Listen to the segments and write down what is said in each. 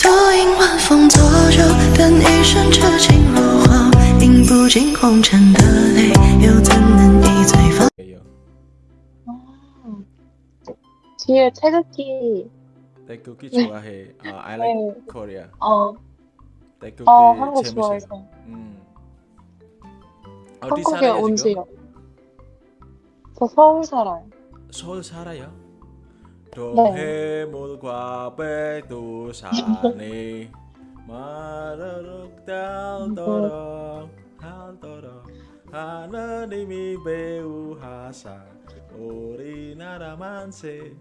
独饮晚风作酒，等一生痴情如火，饮不尽红尘的泪，又怎能一醉方？ 예요. 아, 뒤에 태극기, 태극기 좋아해. 아, I like 네. Korea. 어, 태극기 어, 한국 재밌어요. 좋아해서. 음. 어디 한국에 살아요 온 지금? 지요. 저 서울 살아요. 서울 살아요? 네. 동해물과 백두산이 마르륵 달도록 달도록 하느님이 배우하사 우리나라 만세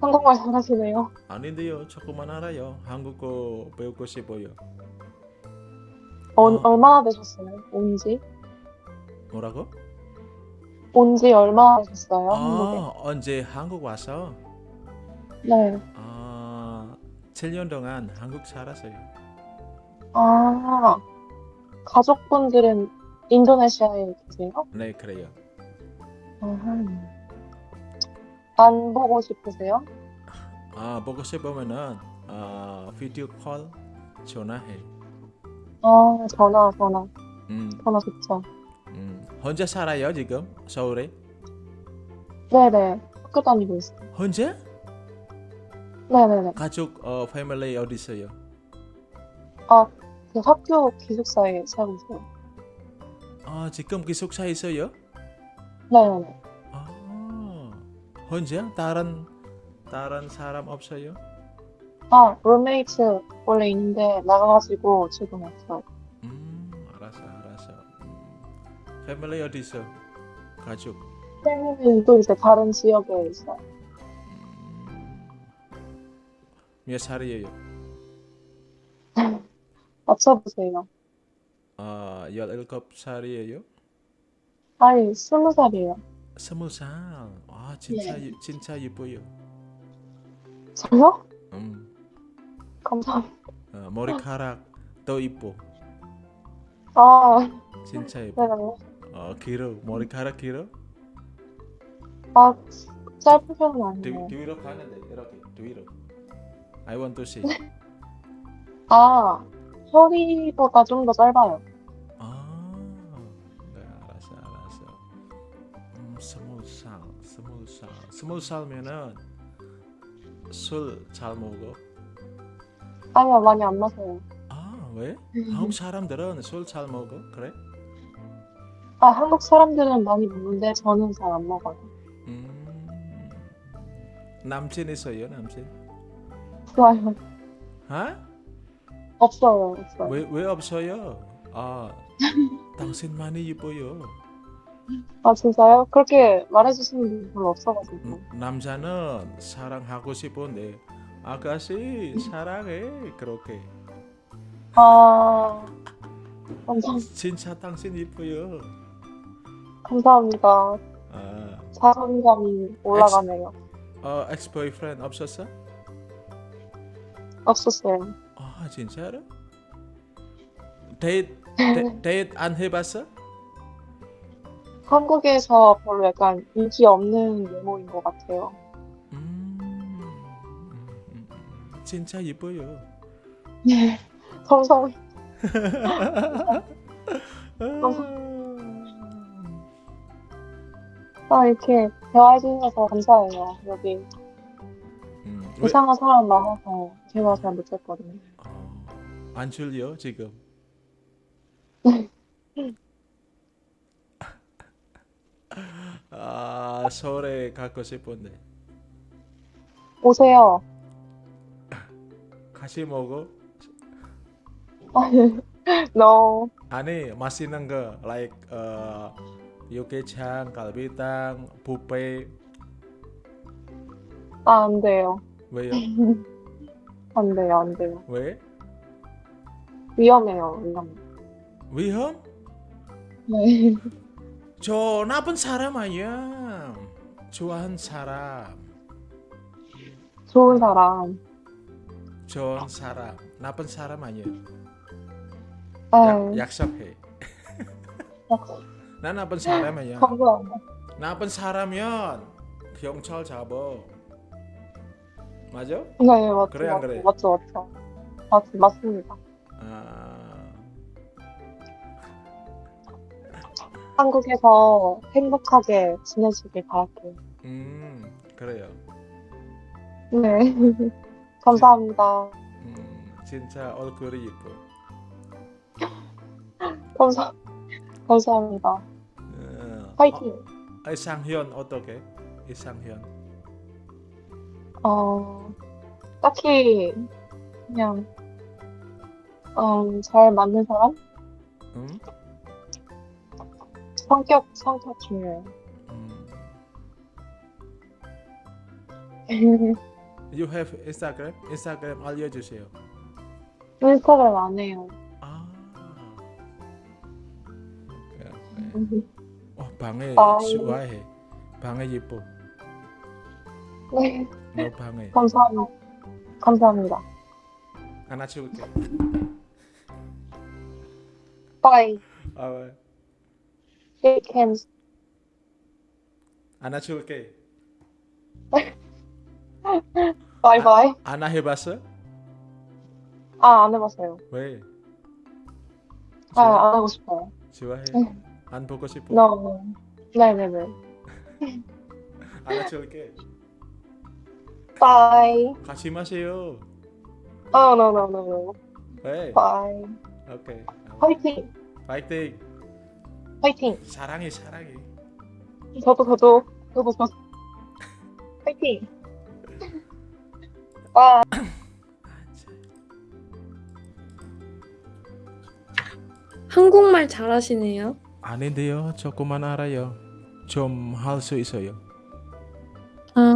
한국말 잘하시네요. 아닌데요 조금만 알아요 한국어 배우고 싶어요 어, 어. 얼마나 되셨어요? 온 지? 뭐라고? 온 지 얼마나 되셨어요? 한국에? 아 언제 한국 와서 네. 아 7년 동안 한국 살았어요 아, 가족분들은 인도네시아에 계세요? 네 그래요 아하. 안 보고 싶으세요? 아 보고 싶으면은 아 비디오 콜 전화해 아, 전화, 전화. 음, 전화 좋죠. 음. 혼자 살아요 지금 서울에 네네. 학교 다니고 있어요. 혼자 네네네. 가족 어 패밀리 어디 있어요 아, 그 학교 기숙사에 살고 있어요. 아 지금 기숙사 있어요 네네네. 아 혼자 다른 다른 사람 없어요 아, 룸메이트 원래 있는데 나가가지고 지금 없어요. 패밀리 어디 있어 가족 또 이제 다른 지역에 있어요. 음. 몇 살이에요 맞춰보세요. 아 17살이에요 아니, 스무 살이에요. 스무 살. 아 진짜 예- 진짜 예뻐요. 저요? 음, 감사합니다. 어, 머리카락 더 이뻐. 아, 진짜 예뻐. 네네. 어 길어. 머리카락 길어. 아, 짧은 편은 뒤, 아니에요. 뒤로 가는데 이렇게 뒤로. I want to see. 아, 허리보다 좀 더 짧아요. 아, 네 알았어 알았어. 음, 스무 살, 스무 살, 스무 살면은 술 잘 먹어. 아니요, 많이 안 마셔요. 아 왜? 한국 사람들은 술 잘 먹어? 그래? 아, 한국 사람들은 많이 먹는데 저는 잘 안 먹어요. 음. 남친 있어요 남친? 좋아요. 하? 없어요, 없어요. 왜, 왜 없어요? 아, 당신만이 예뻐요. 아, 진짜요? 그렇게 말해주시는 분 별로 없어가지고. 음, 남자는 사랑하고 싶은데 아가씨 사랑해 그렇게. 아, 감사, 진짜 당신 예뻐요. 감사합니다. 아, 자존감이 올라가네요. 어, 엑스 보이프렌드 없었어? 없었어요. 아, 진짜로? 데이트 데, 데이트 안 해봤어? 한국에서 별로 약간 인기 없는 외모인 것 같아요. 음, 음, 음, 음. 진짜 예뻐요. 네. 감사합 아, 이렇게 대화해주셔서 감사해요. 여기 음, 왜- 이상한 사람 많아서 대화 잘 못했거든요. 어, 안 졸려 지금? 아 서울에 가고 싶은데 오세요. 같이 먹어? no. 아니 맛있는 거 like 어, 육개장, 갈비탕, 뷔페 아, 안 돼요. 왜요? 안 돼요, 안 돼요. 왜? 위험해요, 위험. 위험? 네. 저 나쁜 사람 아니야 좋아하는 사람 좋은 사람. 좋은 사람 나쁜 사람 아니야 네. 약, 약속해 약- 난 나쁜 사람 아니야 감사합니다. 나쁜 사람이면 경찰 잡아 맞아? 네, 맞죠. 그래, 안 그래? 맞죠, 맞죠. 맞, 맞습니다. 아, 한국에서 행복하게 지내시길 바랄게요. 음, 그래요. 네. 감사합니다. 음, 진짜 얼굴이 예뻐. 감사, 감사합니다. 어, 파이팅! 어, 이상현 어떻게? 이상현. 어, 딱히, 그냥, 음, 잘 맞는 사람? 음? 성격, 성격 중요해요. 음. You have Instagram? 인스타그램 알려주세요. 인스타그램 안 해요. 아. 오 와 방에 아. 좋아해. 방에 예뻐. 네, 너 방에 감사합니다. 감사합니다. 하나 줄게. Bye. 아, Shake hands. 하나 줄게. Bye bye. 하나 해봤어? 아, 안 해봤어요. 왜? 아, 안 하고 싶어요. 좋아해? 응. 안 보고 싶어? No. 네네네. 하나 줄게. Bye. 같이 마세요. Oh, no, no, no, no. 왜? Bye. 오케이. 화이팅! 파이팅. 화이팅! 사랑해 사랑해. 저도, 저도, 저도, 저도. 화이팅! 와, 한국말 잘하시네요. 아닌데요. 조금만 알아요. 좀 할 수 있어요. 아,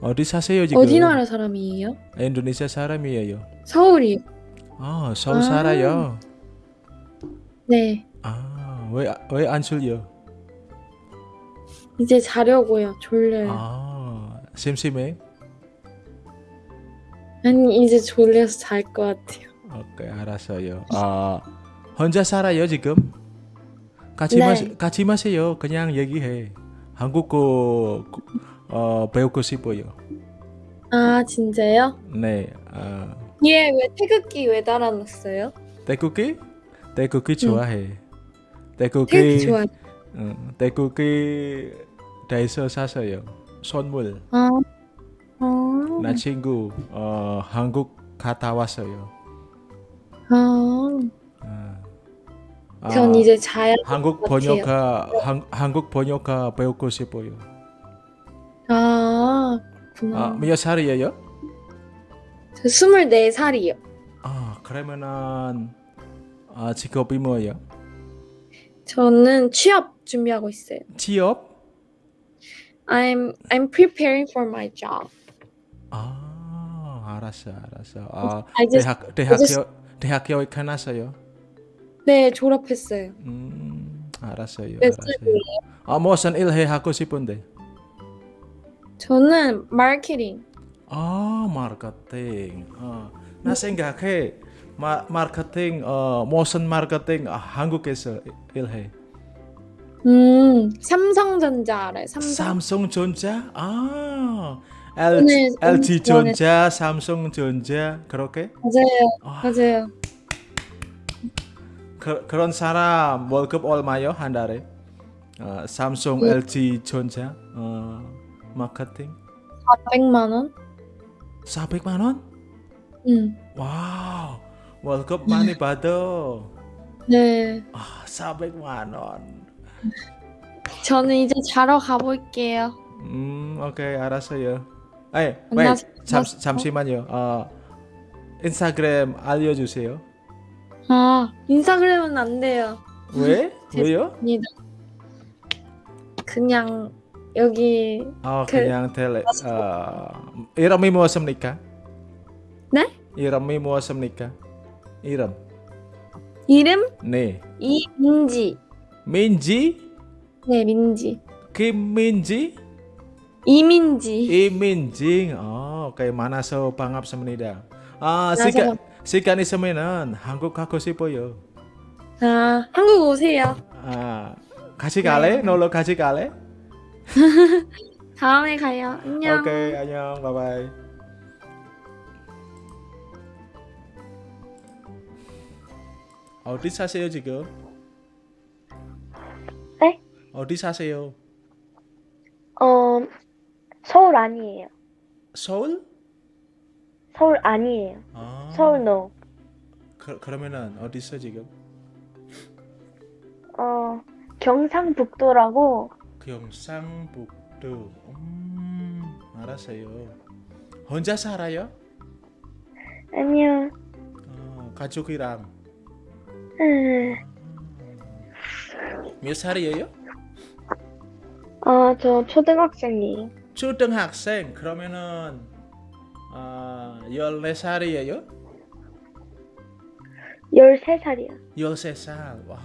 어디 사세요 지금? 어디 나라 사람이에요? 인도네시아 사람이에요. 서울이요. 아 서울 아. 살아요. 네. 아 왜 왜 안 졸려? 이제 자려고요. 졸려요. 아 심심해? 아니, 이제 졸려서 잘 것 같아요. 오케이 알았어요. 아 혼자 살아요 지금? 같이 네. 마 같이 마세요. 그냥 얘기해. 한국어 어 배우고 싶어요. 아, 진짜요? 네. 아얘왜 태극기 왜 달아놨어요? 태국기? 태국기 좋아해. 태국기 태극기 좋아. 응, 태국기 다에서 샀어요. 선물. 아, 아, 나 친구 어 한국 갔다 왔어요. 아. 아, 전 이제 자야 한국. 번역가 한, 한국 번역가 배우고 싶어요. 아, 그렇구나. 아, 몇 살이에요? 저 24살이요. 아, 그러면은 아, 직업이 뭐예요? 저는 취업 준비하고 있어요. 취업? I'm I'm preparing for my job. 아, 알았어, 알았어. 아, I just 대학 대학교 대학교에 끝났어요. 네, 졸업했어요. 음, 알았어요, 몇 알았어요. 살이에요? 아, 무슨 일 해 하고 싶은데? 저는 마케팅. 아, 마케팅. 아, 나 생각해. 마, 마케팅 어, 무슨 마케팅 아, 한국에서 일해. 음, 삼성전자 알아요? 삼성. 삼성전자? 아, LG, LG 인터넷- 전자, 삼성전자 그렇게? 맞아요. 아, 맞아요. 그, 그런 사람 월급 얼마요 한 달에? 어, 삼성, 네. LG 전자 어, 마케팅 400만 원? 400만 원? 음. 와우, 월급 많이 받아. 네. 아, 400만 원. 저는 이제 자러 가볼게요. 음, 오케이, 알았어요. 잠, 잠시만요. 어, 인스타그램 알려주세요. 아, 인스타그램은 안 돼요. 왜? 왜요? 아니다. 그냥 여기 어, 그- 그냥 텔레. 어, 이름이 무엇입니까? 네? 이름이 무엇입니까? 이름. 이름 네. 이민지. 민지? 네, 민지. 김민지? 이민지. 이민지. 어, oke. 만나서 반갑습니다. 아, 만나서 시간 시간 있으면 한국 가고 싶어요. 아, 한국 오세요. 아, 같이 갈래? 네. 놀러 같이 갈래? 다음에 가요. 안녕. 오케이, 안녕. 바이바이. 어디 사세요, 지금? 네? 어디 사세요? 어, 서울 아니에요. 서울? 서울 아니에요. 아, 서울 no. 그, 그러면은 어디 있어 지금? 어, 경상북도라고 경상북도. 음, 알았어요. 혼자 살아요? 아니요. 어, 가족이랑 음, 몇 살이에요? 어, 저 초등학생이에요. 초등학생 그러면은 아 14살이에요? 13살이요. 13살. 와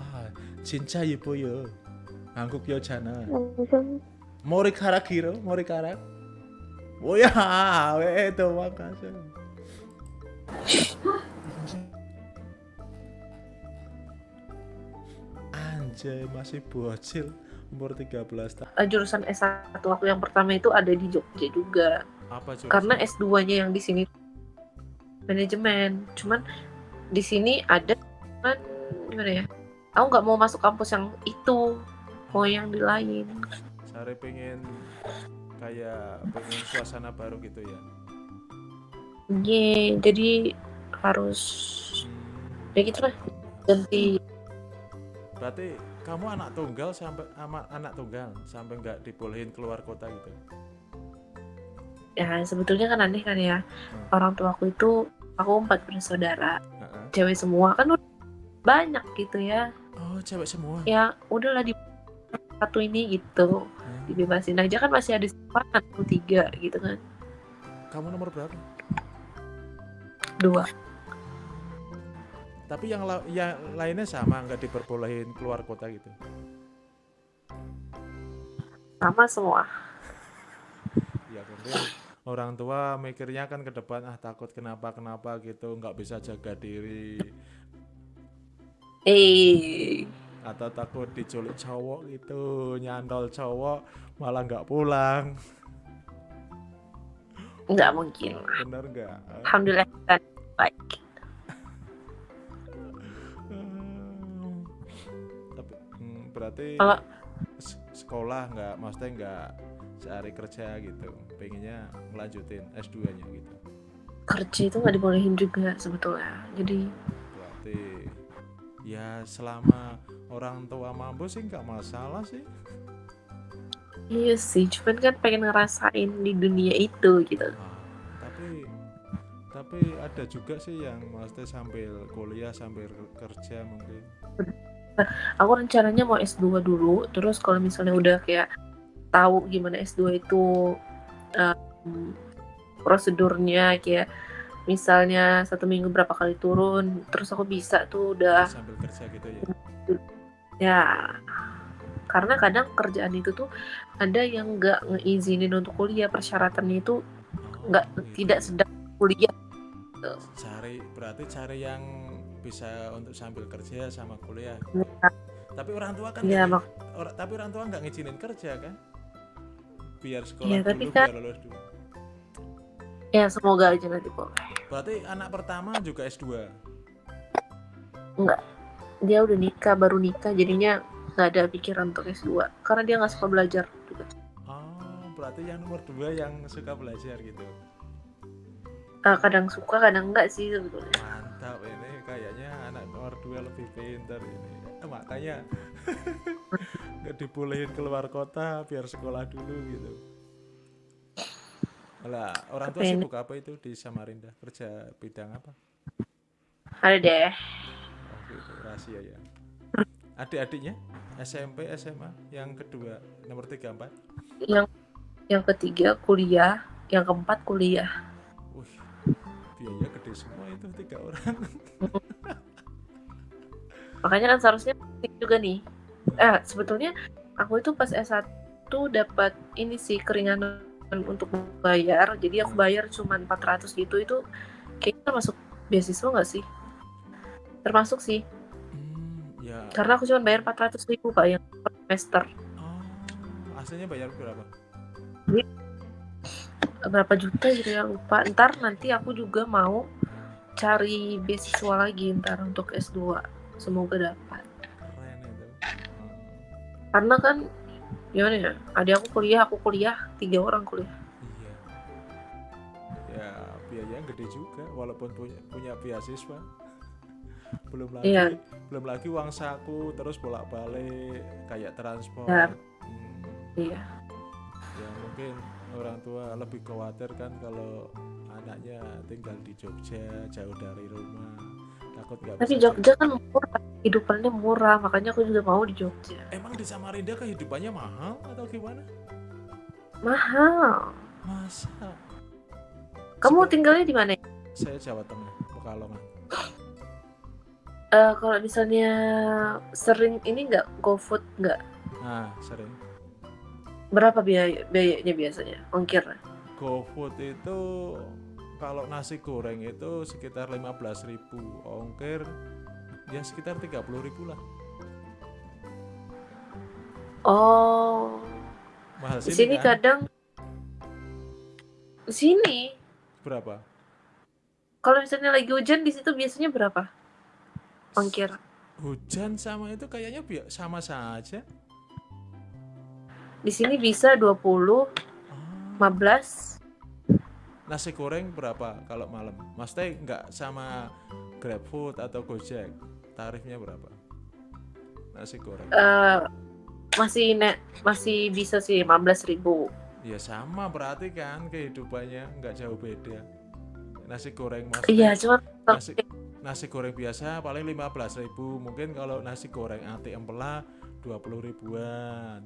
진짜 예뻐요. 한국 여자는. 무슨 머리카락 길어 머리카락? 뭐야 왜 도망가서 Anjay masih bocil umur 13 tahun Eh, jurusan S1 waktu yang pertama itu ada di Jogja juga. apa jurusan? Karena S2-nya yang di sini manajemen. Cuman di sini ada cuman gimana ya? Aku nggak mau masuk kampus yang itu, mau yang di lain. Sare pengen kayak pengen suasana baru gitu ya Iya, jadi harus Hmm. ya gitu lah ganti Berarti kamu anak tunggal sampai ama, anak tunggal sampai nggak dibolehin keluar kota gitu. ya sebetulnya kan aneh kan ya orang tuaku itu aku empat bersaudara Heeh. cewek semua kan udah banyak gitu ya Oh, cewek semua. ya udahlah di satu ini gitu Hmm. dibebasin aja kan masih ada simpanan tuh tiga gitu kan Kamu nomor berapa? dua Tapi yang la- yang lainnya sama nggak diperbolehin keluar kota gitu. sama semua. Ya mungkin orang tua mikirnya kan ke depan ah takut kenapa kenapa gitu nggak bisa jaga diri. Eh. Atau takut diculik cowok gitu nyantol cowok malah nggak pulang. Nggak mungkin. Bener nggak? Alhamdulillah baik berarti Kalau- sekolah nggak maksudnya nggak sehari kerja gitu pengennya ngelanjutin S2 nya gitu. Kerja itu nggak dibolehin juga sebetulnya jadi berarti ya selama orang tua mampu sih nggak masalah sih. Iya sih cuman kan pengen ngerasain di dunia itu gitu. Ah, tapi tapi ada juga sih yang maksudnya sambil kuliah sambil kerja mungkin aku rencananya mau S2 dulu. Terus kalau misalnya udah kayak tahu gimana S2 itu um, prosedurnya kayak misalnya satu minggu berapa kali turun terus aku bisa tuh udah sambil kerja gitu ya? Ya karena kadang kerjaan itu tuh ada yang nggak ngeizinin untuk kuliah persyaratannya itu Oh, nggak gitu. tidak sedang kuliah. Cari berarti cari yang bisa untuk sambil kerja sama kuliah. Tapi orang tua kan nggak- mak- or- tapi orang tua nggak ngizinin kerja kan? Biar sekolah Iya, dulu kan- biar lulus dulu. Ya semoga aja nanti boleh. Berarti anak pertama juga S2 dia udah nikah baru nikah jadinya nggak ada pikiran untuk S2 karena dia nggak suka belajar juga. Oh berarti yang nomor dua yang suka belajar gitu? Eh, kadang suka kadang enggak sih sebetulnya nomor dua lebih pintar ini. Eh, makanya nggak dibolehin keluar kota biar sekolah dulu gitu. Lah orang tua sibuk apa itu di Samarinda? Kerja bidang apa? Ada deh. Oh gitu. Rahasia ya. Adik-adiknya? SMP SMA yang kedua nomor tiga empat? Yang yang ketiga kuliah yang keempat kuliah. Wih biaya gede semua itu tiga orang makanya kan seharusnya penting juga nih. Eh sebetulnya aku itu pas S1 dapat ini sih keringanan untuk bayar. Jadi aku bayar cuma 400 gitu. Itu kayaknya termasuk beasiswa nggak sih? Termasuk sih. Hmm, ya. Karena aku cuma bayar 400 ribu pak yang per semester. Oh aslinya bayar berapa? Berapa juta gitu ya lupa. Ntar nanti aku juga mau cari beasiswa lagi ntar untuk S2 semoga dapat keren itu Hmm. karena kan gimana ya adik aku kuliah aku kuliah tiga orang kuliah iya ya biayanya gede juga walaupun punya punya beasiswa belum lagi Iya. belum lagi uang saku terus bolak balik kayak transport Ya. Hmm. iya ya mungkin orang tua lebih khawatir kan kalau anaknya tinggal di Jogja jauh dari rumah takut tapi Jogja kan murah hidupannya murah makanya aku juga mau di Jogja. Emang di Samarinda kehidupannya mahal atau gimana? Mahal. Masa? Kamu Seperti- tinggalnya di mana? Saya Jawa Tengah Pekalongan. Eh, kalau misalnya sering ini nggak GoFood nggak? Nah sering. Berapa biaya biayanya biasanya? Ongkir GoFood itu kalau nasi goreng itu sekitar 15.000 ongkir ya sekitar 30.000 lah. Oh. Mahal di sini, sini kan? kadang di sini. Berapa? Kalau misalnya lagi hujan di situ biasanya berapa ongkir? Hujan sama itu kayaknya sama saja. Di sini bisa 20 Ah, 15 nasi goreng berapa kalau malam? Maksudnya nggak sama GrabFood atau Gojek? Tarifnya berapa? Nasi goreng. Eh masih ne masih bisa sih 15.000 ribu. Ya sama berarti kan kehidupannya nggak jauh beda. Nasi goreng mas iya cuma nasi, nasi goreng biasa paling 15.000 mungkin kalau nasi goreng ati empela 20 ribuan.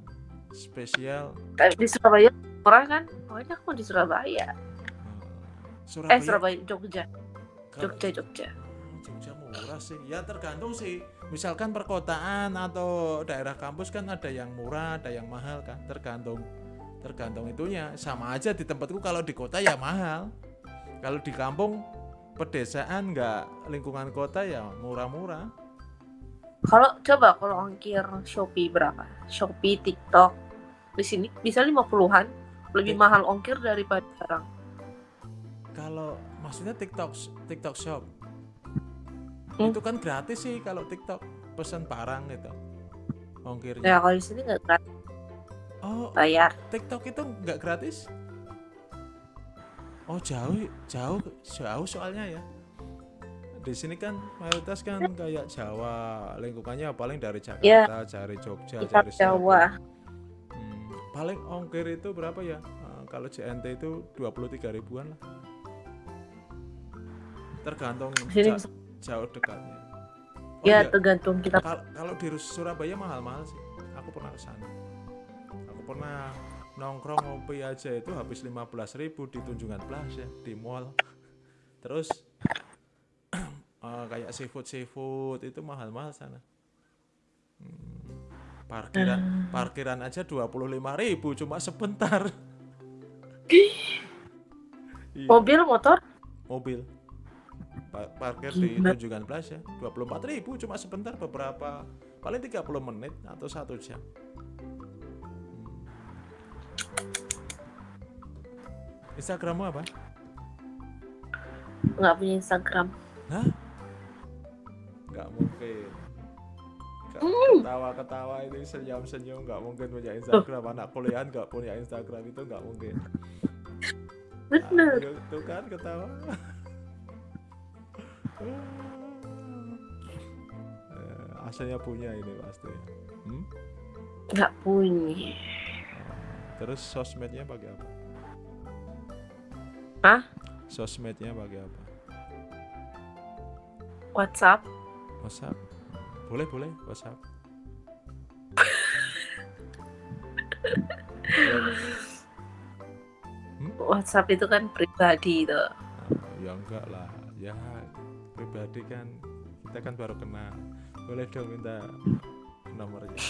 Spesial. Di Surabaya murah kan? Pokoknya aku di Surabaya eh, eh Surabaya Jogja Jogja Jogja Oh, Jogja murah sih ya tergantung sih misalkan perkotaan atau daerah kampus kan ada yang murah ada yang mahal kan tergantung tergantung itunya sama aja di tempatku kalau di kota ya mahal kalau di kampung pedesaan nggak lingkungan kota ya murah-murah Kalau coba kalau ongkir Shopee berapa? Shopee, TikTok. Di sini bisa 50-an. Lebih Eh. mahal ongkir daripada sekarang. Kalau maksudnya TikTok TikTok Shop Hmm. itu kan gratis sih kalau TikTok pesan barang gitu ongkirnya Ya kalau di sini nggak gratis oh bayar. TikTok itu nggak gratis? Oh jauh, jauh, jauh soalnya ya. Di sini kan mayoritas kan kayak Jawa, lingkungannya paling dari Jakarta, Ya. dari Jogja, Kita dari Jawa. Hmm, paling ongkir itu berapa ya? Eh, kalau JNT itu 23 ribuan lah. Tergantung sini ja- jauh dekatnya. Oh ya iya, tergantung kita. Kal- kalau di Surabaya mahal-mahal sih. Aku pernah ke sana. Aku pernah nongkrong ngopi aja itu habis 15.000 di Tunjungan Plaza di mall. Terus eh, kayak seafood seafood itu mahal-mahal sana. Hmm, parkiran parkiran aja 25.000 cuma sebentar. Iya, Mobil, motor, mobil. Pa- parkir di Gila. Tunjungan Plaza 24.000 cuma sebentar beberapa paling 30 menit atau satu jam. Hmm. Instagrammu apa? nggak punya Instagram. Hah? Nggak mungkin. Hmm. Ketawa-ketawa itu senyum-senyum nggak mungkin punya Instagram. Anak kuliah nggak punya Instagram itu nggak mungkin. Bener. Ah, itu kan ketawa. Eh, Asalnya punya ini pasti. Hmm? Nggak punya. Terus sosmednya pakai apa? Hah? Sosmednya pakai apa? WhatsApp. WhatsApp. Boleh boleh WhatsApp. WhatsApp itu kan pribadi tuh. Ah, ya enggak lah. Ya pribadi kan kita kan baru kenal. Boleh dong minta nomornya.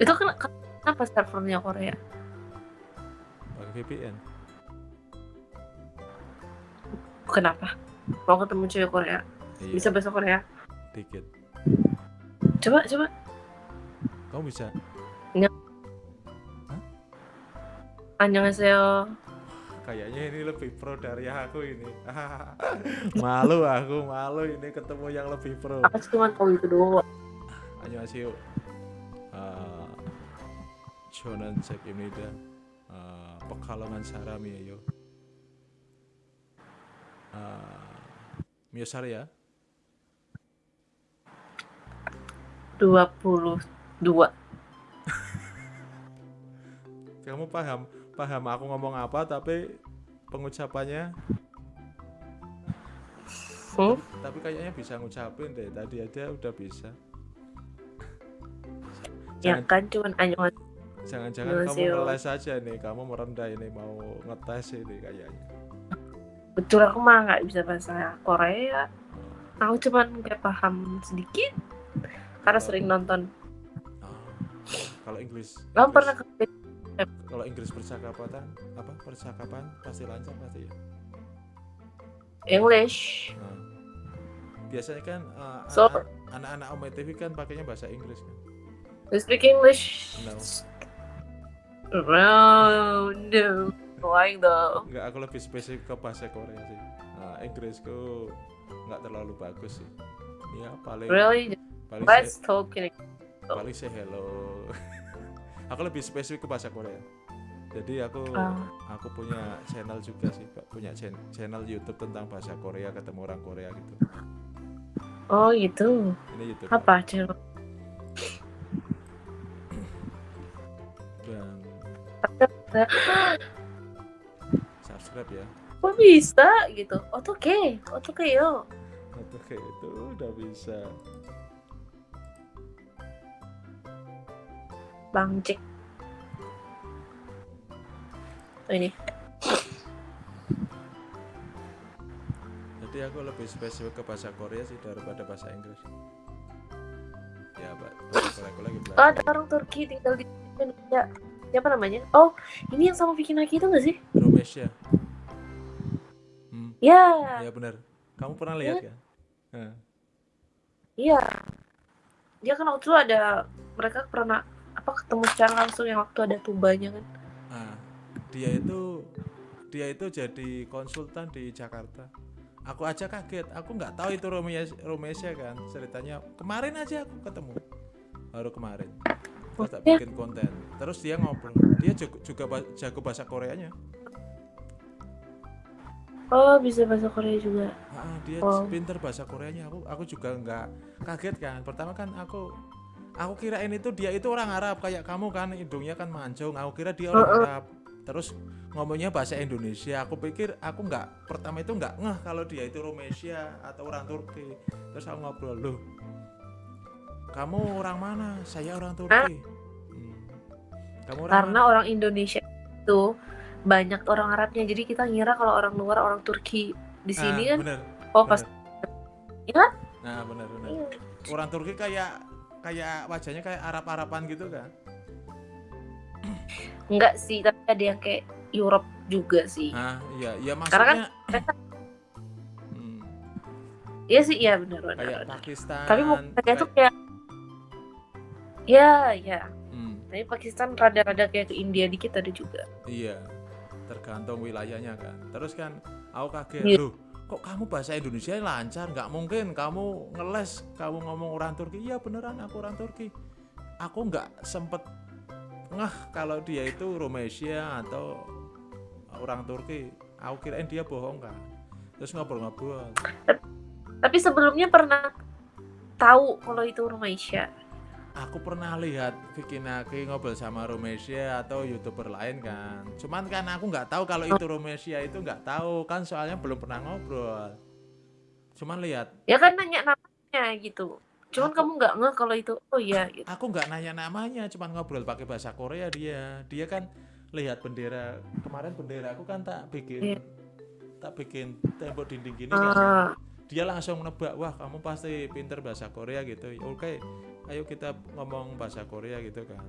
Itu kan kenapa servernya Korea? Pakai VPN. Kenapa? Mau ketemu cewek Korea? Iya, Bisa bahasa Korea? dikit. Coba, coba. Kamu bisa? Annyeonghaseyo kayaknya ini lebih pro dari aku ini malu aku malu ini ketemu yang lebih pro Aku cuma tahu itu doang. 안녕하세요. 아, 저는 잭입니다. 아, Pekalongan 사람이에요. 아, 몇 살이야? 22. Kamu paham Paham aku ngomong apa tapi pengucapannya Hmm? tapi kayaknya bisa ngucapin deh tadi aja udah bisa. Ya Jangan kan cuman anjungan jangan-jangan kamu Annyeonghaseyo. ngeles aja nih, kamu merendah ini mau ngetes ini kayaknya. betul aku mah nggak bisa bahasa Korea. Aku cuman kayak paham sedikit karena sering nonton. Ah, kalau Inggris, Kamu pernah ke kalau Inggris percakapan apa percakapan pasti lancar pasti ya. English? Nah, biasanya kan uh, So- anak- anak-anak Om TV kan pakainya bahasa Inggris kan. You speak English? No. No, no. Why though? Enggak, aku lebih spesifik ke bahasa Korea sih. Nah, Inggrisku nggak terlalu bagus sih. Ya paling Really? paling Let's talk in paling say hello. aku lebih spesifik ke bahasa Korea. Jadi aku Ah. aku punya channel juga sih, Pak. punya channel YouTube tentang bahasa Korea ketemu orang Korea gitu. Oh gitu. Ini YouTube. Apa channel? Dan subscribe ya. Kok bisa gitu? Oke, oke yo. Oke, itu udah bisa. Bang Cek. Oh, ini. Jadi aku lebih spesifik ke bahasa Korea sih daripada bahasa Inggris. Ya, Pak. Aku lagi Oh, belajar. ada orang Turki tinggal di Indonesia. Siapa namanya? Oh, ini yang sama Vicky Naki itu nggak sih? Romesya. Hmm, Ya, ya benar. Kamu pernah lihat kan? Nah, iya. Dia kan waktu itu ada mereka pernah apa ketemu secara langsung yang waktu ada tubanya kan? ah, dia itu dia itu jadi konsultan di Jakarta. Aku aja kaget. Aku nggak tahu itu Romes- Romesya kan. Ceritanya kemarin aja aku ketemu. Baru kemarin. Terus tak bikin konten. Terus dia ngobrol. Dia juga, juga jago bahasa Koreanya. Oh, bisa bahasa Korea juga. Ah, dia Oh. pinter bahasa Koreanya. Aku aku juga nggak kaget kan. Pertama kan aku aku kirain itu dia itu orang Arab kayak kamu kan hidungnya kan mancung. Aku kira dia orang. Arab. Terus ngomongnya bahasa Indonesia. Aku pikir aku nggak pertama itu nggak ngeh kalau dia itu Romesia atau orang Turki. Terus aku ngobrol loh. Kamu orang mana? Saya orang Turki. Hmm. Kamu orang Karena orang Indonesia itu banyak orang Arabnya, jadi kita ngira kalau orang luar orang Turki di mana? sini Ah, kan. bener, Oh, pas bener. Iya kan? Nah, benar benar. Iya. Orang Turki kayak kayak wajahnya kayak Arab-Araban gitu kan. enggak sih, tapi ada yang kayak Europe juga sih. Ah, iya, iya Karena kan maksudnya mereka- Hmm, Iya sih, iya benar benar. kayak benar. Pakistan. Tapi mereka kayak- tuh kayak Ya, ya. Hmm, Tapi Pakistan rada-rada kayak ke India dikit ada juga. iya. Tergantung wilayahnya kan. Terus kan aku kaget, Iya. loh, kok kamu bahasa Indonesia lancar? Nggak mungkin kamu ngeles, kamu ngomong orang Turki. Iya beneran aku orang Turki. Aku nggak sempet ngeh kalau dia itu Romesia atau orang Turki. Aku kirain dia bohong kan. Terus ngobrol-ngobrol. Tapi sebelumnya pernah tahu kalau itu Rumaisya. Aku pernah lihat Vicky Naki ngobrol sama Romesia atau youtuber lain kan. Cuman kan aku nggak tahu kalau itu Romesia itu nggak tahu. Kan soalnya belum pernah ngobrol. Cuman lihat. Ya kan nanya namanya gitu. Cuman Aku- kamu nggak ngeh kalau itu oh iya gitu. aku nggak nanya namanya cuman ngobrol pakai bahasa Korea dia. Dia kan lihat bendera. Kemarin bendera aku kan tak bikin Iya. tak bikin tembok dinding gini kan. Ah, dia langsung nebak wah kamu pasti pinter bahasa Korea gitu. Oke ayo kita ngomong bahasa Korea gitu kan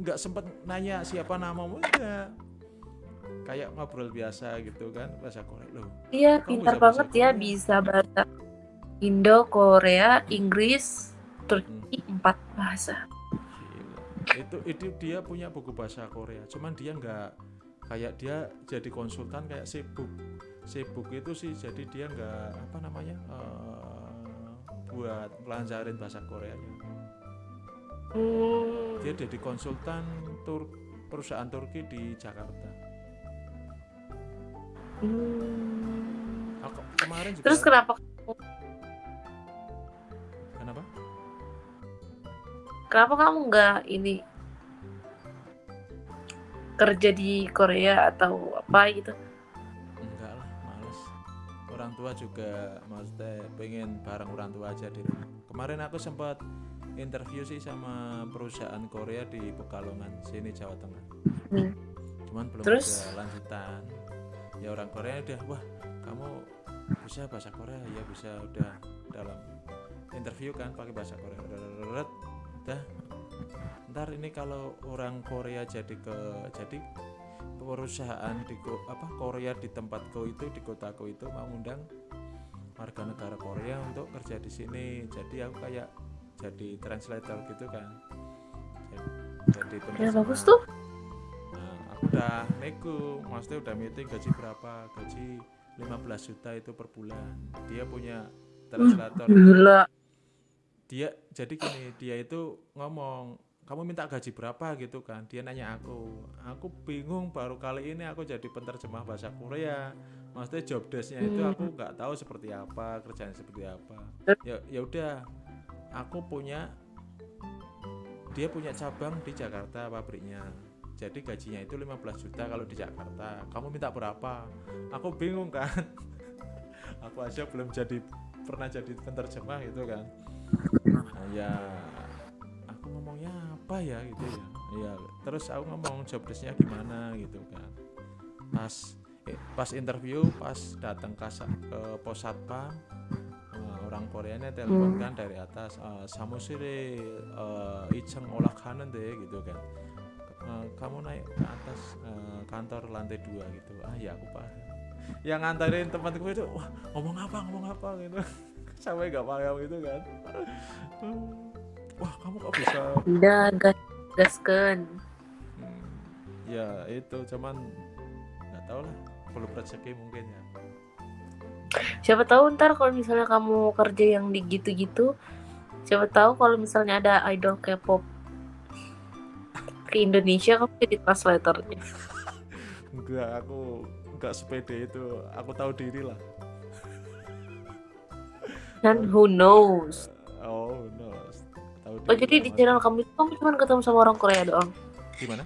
nggak sempet nanya siapa namamu enggak kayak ngobrol biasa gitu kan bahasa Korea loh iya, pintar banget ya Korea? bisa bahasa Indo, Korea, Inggris, Turki, empat bahasa. gila. itu itu dia punya buku bahasa Korea cuman dia nggak kayak dia jadi konsultan kayak sibuk sibuk itu sih jadi dia nggak apa namanya eh, buat melancarin bahasa Koreanya Hmm. dia jadi konsultan tur perusahaan Turki di Jakarta Hmm. aku kemarin juga Terus kenapa kenapa kenapa kamu nggak ini kerja di Korea atau apa gitu? Orang tua juga maksudnya pengen bareng orang tua aja di kemarin aku sempat interview sih sama perusahaan Korea di Pekalongan sini Jawa Tengah. Hmm. cuman belum Terus? ada lanjutan. Ya orang Korea udah wah kamu bisa bahasa Korea? Ya bisa. Udah dalam interview kan pakai bahasa Korea. Udah udah ntar ini kalau orang Korea jadi ke jadi perusahaan di ko- apa Korea di tempatku itu di kotaku itu mau undang warga negara Korea untuk kerja di sini jadi aku kayak jadi translator gitu kan jadi, jadi Ya bagus tuh. Nah, aku udah nego, maksudnya udah meeting gaji berapa? Gaji 15 juta itu per bulan. Dia punya translator. Gila. Dia jadi gini, dia itu ngomong, "Kamu minta gaji berapa?" gitu kan. Dia nanya aku. Aku bingung baru kali ini aku jadi penerjemah bahasa Korea. Maksudnya job desk-nya itu Hmm. aku nggak tahu seperti apa, kerjaan seperti apa. Ya ya udah. Aku punya dia punya cabang di Jakarta pabriknya jadi gajinya itu 15 juta kalau di Jakarta kamu minta berapa aku bingung kan aku aja belum jadi pernah jadi penerjemah gitu kan Nah, ya ngomongnya apa ya gitu ya? Ya terus aku ngomong job desk-nya gimana gitu kan. Pas eh, pas interview pas datang ke, ke pos satpam eh, orang Koreanya telepon Hmm. kan dari atas eh, samusire eh, icheng olak deh gitu kan. Eh, kamu naik ke atas eh, kantor lantai dua gitu. Ah ya aku paham. Yang nganterin temanku itu wah ngomong apa ngomong apa? gitu. Sampai nggak paham gitu kan wah kamu kok bisa Udah gas gaskan. Hmm, ya itu cuman nggak tahu lah belum rezeki mungkin ya Siapa tahu ntar kalau misalnya kamu kerja yang di gitu-gitu, siapa tahu kalau misalnya ada idol K-pop ke Indonesia kamu jadi translatornya. enggak aku enggak sepede itu aku tahu diri lah Dan who knows? oh Oh jadi di channel kamu itu kamu cuma ketemu sama orang Korea doang. gimana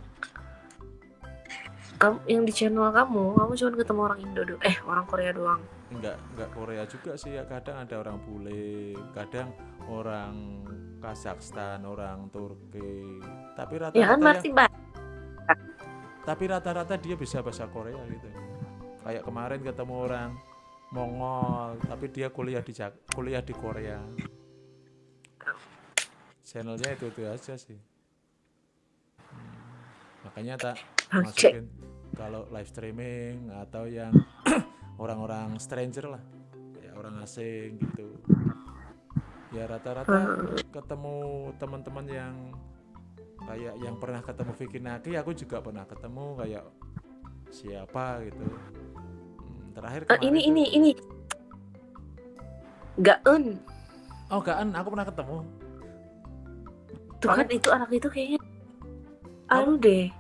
Kamu yang di channel kamu, kamu cuma ketemu orang Indo doang. Eh, orang Korea doang. enggak enggak Korea juga sih ya kadang ada orang bule kadang orang Kazakhstan orang Turki tapi rata-rata Ya kan yang- berarti banyak. tapi rata-rata dia bisa bahasa Korea gitu kayak kemarin ketemu orang Mongol tapi dia kuliah di kuliah di Korea channelnya itu itu aja sih. Hmm, makanya tak masukin kalau live streaming atau yang orang-orang stranger lah. Ya orang asing gitu. Ya rata-rata ketemu teman-teman yang kayak yang pernah ketemu Vicky Naki aku juga pernah ketemu kayak siapa gitu. Hmm, terakhir kemarin ini ini ini. Gaun. oh Gaan aku pernah ketemu Tuh kan itu anak itu kayaknya anu deh.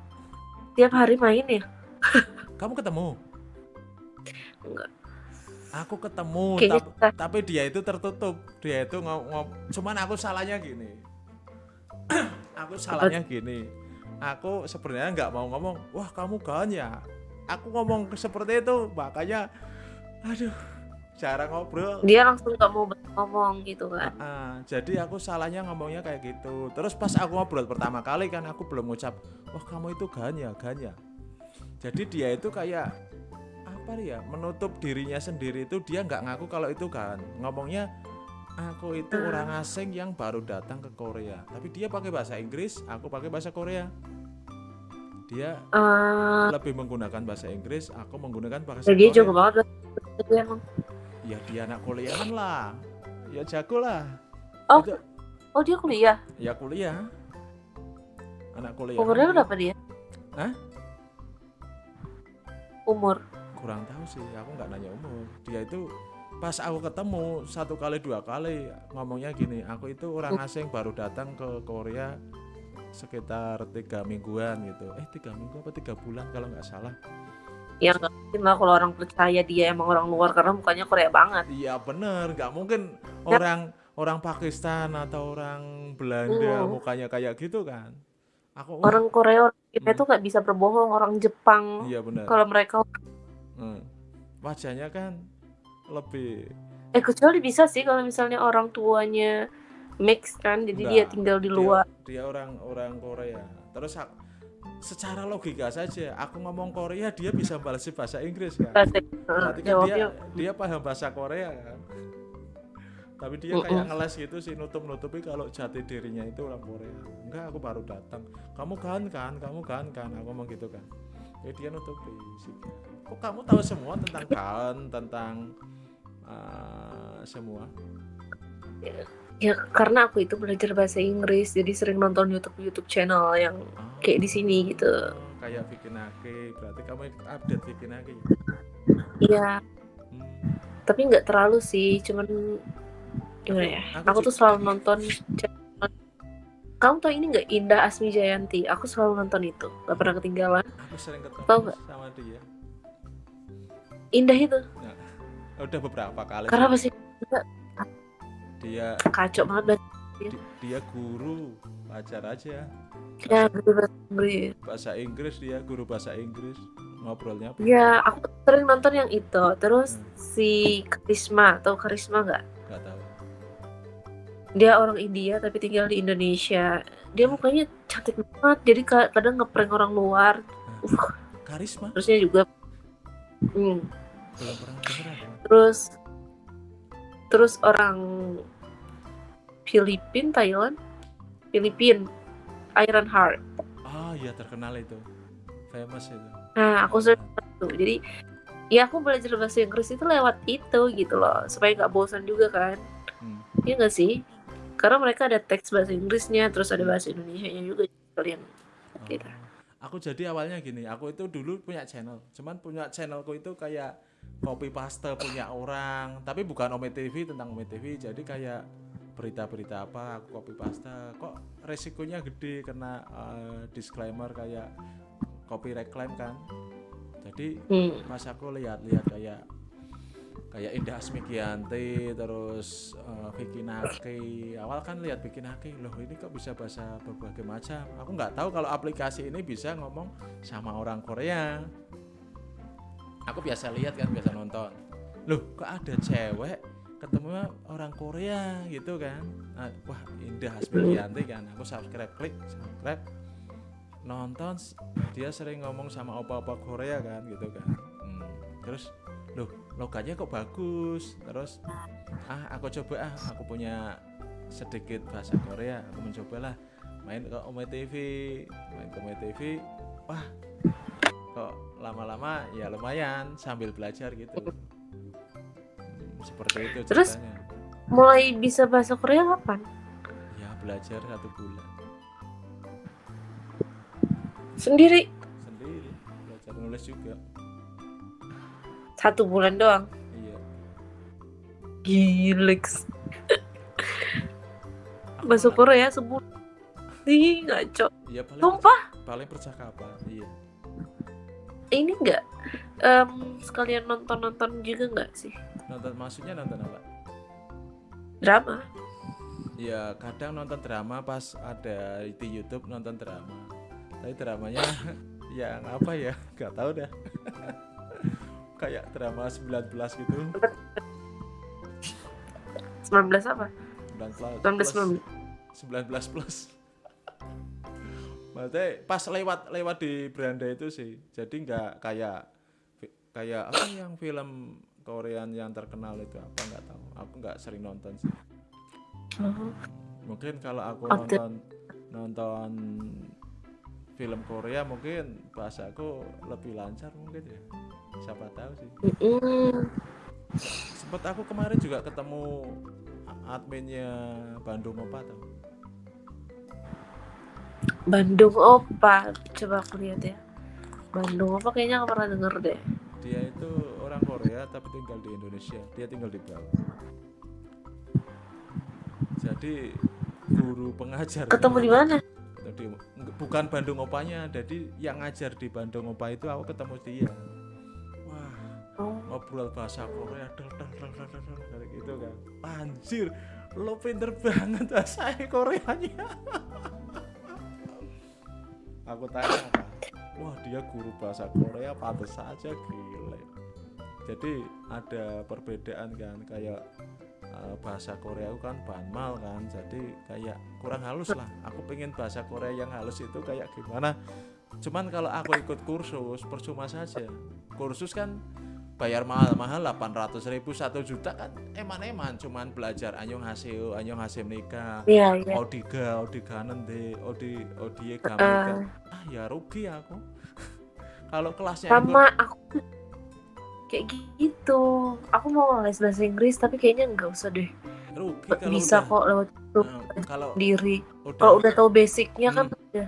Tiap hari main ya? kamu ketemu? Enggak. aku ketemu Kayaknya tap- kita- tapi dia itu tertutup. Dia itu ngom- cuman aku salahnya gini. Aku salahnya gini. Aku sebenarnya nggak mau ngomong wah kamu kan ya. Aku ngomong seperti itu makanya aduh cara ngobrol. Dia langsung gak mau ngomong gitu kan. Ah, jadi aku salahnya ngomongnya kayak gitu. Terus pas aku ngobrol pertama kali kan aku belum ngucap wah kamu itu ganya ganya jadi dia itu kayak apa ya menutup dirinya sendiri itu dia nggak ngaku kalau itu kan ngomongnya aku itu Ah. orang asing yang baru datang ke Korea. Tapi dia pakai bahasa Inggris aku pakai bahasa Korea. Dia Eh, lebih menggunakan bahasa Inggris aku menggunakan bahasa dia Korea. jago banget emang. Ya dia anak kuliahan lah. Ya jago lah. Oh. Itu- Oh dia kuliah. ya kuliah. Anak kuliah Umurnya berapa dia? Hah? umur? Kurang tahu sih aku nggak nanya umur. Dia itu pas aku ketemu satu kali dua kali ngomongnya gini aku itu orang asing baru datang ke Korea sekitar tiga mingguan gitu. Eh tiga minggu apa tiga bulan kalau nggak salah ya nggak mungkin lah kalau orang percaya dia emang orang luar karena mukanya Korea banget. Iya bener. Nggak mungkin orang orang Pakistan atau orang Belanda Hmm. mukanya kayak gitu kan. Aku orang Korea orang Hmm. kita tuh nggak bisa berbohong. Orang Jepang iya bener. kalau mereka Hmm. wajahnya kan lebih eh kecuali bisa sih kalau misalnya orang tuanya mix kan jadi dia Enggak, tinggal di dia- luar. Dia, orang orang Korea. Terus ak- secara logika saja, aku ngomong Korea dia bisa balas bahasa Inggris kan. Berarti kan dia jawabnya dia paham bahasa Korea kan. Tapi dia Mm-mm. kayak ngeles gitu sih nutup-nutupi kalau jati dirinya itu orang Korea. Enggak, aku baru datang. Kamu kan kan, kamu kan kan, aku ngomong gitu kan. Jadi dia nutupi sih. Kok kamu tahu semua tentang kan, tentang uh, semua? Ya karena aku itu belajar bahasa Inggris jadi sering nonton YouTube YouTube channel yang Ah. kayak di sini gitu. Oh, kayak bikin ake berarti kamu update bikin ake iya. Hmm. tapi nggak terlalu sih cuman gimana ya Aku aku tuh selalu nonton channel kamu tau ini nggak Indah Asmi Jayanti? Aku selalu nonton itu nggak pernah ketinggalan. Aku sering ketemu Tahu nggak? sama dia. Indah itu. Udah beberapa kali karena sih. pasti dia kacau banget bahasa di- dia guru pacar aja. Ya gitu bahasa Inggris. Bahasa Inggris dia guru bahasa Inggris. Ngobrolnya ya aku sering nonton yang itu. Terus Hmm. si Karisma atau Karisma nggak? Nggak tahu. Dia orang India tapi tinggal di Indonesia. Dia mukanya cantik banget jadi ka- kadang ngeprank orang luar. Uh, karisma? Terusnya juga hmm. belum pernah terus terus orang Filipin Thailand. Filipin Iron Heart. Ah iya terkenal itu. Famous itu. Nah aku sering tuh. Jadi ya aku belajar bahasa Inggris itu lewat itu gitu loh supaya nggak bosan juga kan. Hmm. Iya nggak sih? Karena mereka ada teks bahasa Inggrisnya terus ada bahasa Indonesia nya juga kalian Gitu. Oh. Aku jadi awalnya gini, aku itu dulu punya channel, cuman punya channelku itu kayak copy paste punya orang, tapi bukan Ome TV tentang Ome TV, jadi kayak berita-berita apa aku copy paste, kok resikonya gede karena eh, disclaimer kayak copyright claim kan. Jadi hmm. pas aku lihat-lihat kayak kayak Indah Asmikianti terus eh, Vicky Naki. Awal kan lihat Vicky Naki loh ini kok bisa bahasa berbagai macam? Aku nggak tahu kalau aplikasi ini bisa ngomong sama orang Korea. Aku biasa lihat kan biasa nonton. Loh kok ada cewek ketemu orang Korea gitu kan. Nah, wah Indah Asmikianti kan. Aku subscribe klik subscribe. Nonton dia sering ngomong sama opa-opa Korea kan gitu kan. Hmm, terus loh logatnya kok bagus? Terus ah aku coba ah aku punya sedikit bahasa Korea aku mencobalah. Main ke Ome TV main ke Ome TV wah kok lama-lama ya lumayan sambil belajar gitu seperti itu Terus? ceritanya. mulai bisa bahasa Korea kapan? Ya belajar satu bulan. Sendiri? Sendiri. Belajar nulis juga. Satu bulan doang? Iya. Gilex bahasa Korea sebulan. Ih, ngaco. iya paling Sumpah, paling percakapan iya ini enggak em, sekalian nonton-nonton juga enggak sih? nonton maksudnya nonton apa Drama. ya kadang nonton drama pas ada di YouTube nonton drama tapi dramanya yang apa ya nggak tahu dah kayak drama 19 gitu 19 apa? 19 19 plus, belum. 19 plus maksudnya pas lewat lewat di beranda itu sih. Jadi nggak kayak kayak apa yang film Korean yang terkenal itu apa? Nggak tahu. Aku nggak sering nonton sih. Oh. mungkin kalau aku nonton nonton film Korea mungkin bahasaku lebih lancar mungkin ya. Siapa tahu sih. Sempat aku kemarin juga ketemu adminnya Bandung Opa tau Bandung Opa. Coba aku lihat ya. Bandung Opa kayaknya aku pernah denger deh. dia itu orang Korea tapi tinggal di Indonesia dia tinggal di Bali jadi guru pengajar Ketemu di mana? Jadi, bukan Bandung Opanya jadi yang ngajar di Bandung Opa itu aku ketemu dia wah Oh. ngobrol bahasa Korea del del del del del del, kayak gitu kan anjir lo pinter banget bahasa Koreanya aku tanya kan wah dia guru bahasa Korea pantas saja gile. Jadi ada perbedaan kan kayak eh, bahasa Korea itu kan banmal kan jadi kayak kurang halus lah. Aku pengen bahasa Korea yang halus itu kayak gimana? Cuman kalau aku ikut kursus percuma saja. Kursus kan bayar mahal-mahal 800 ribu 1 juta kan eman-eman cuman belajar anyong haseo anyong hasim nikah Iya, iya. odiga odiga nende odi odie gambar ah ya rugi aku kalau kelasnya sama aku kayak gitu. Aku mau les bahasa Inggris tapi kayaknya nggak usah deh. rugi kalau Bisa udah, kok lewat Nah, kalau udah, Kalau udah tahu basicnya kan udah.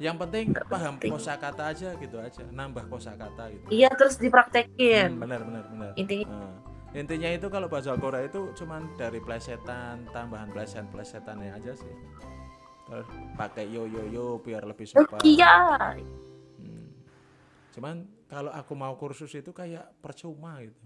Yang penting nggak paham penting. kosakata aja gitu aja nambah kosakata gitu Iya terus Hmm, dipraktekin. benar benar benar Intinya Nah, intinya itu kalau bahasa Korea itu cuman dari plesetan tambahan plesetan plesetannya aja sih terus pakai yo yo yo biar lebih sopan Iya. Hmm. Cuman kalau aku mau kursus itu kayak percuma gitu.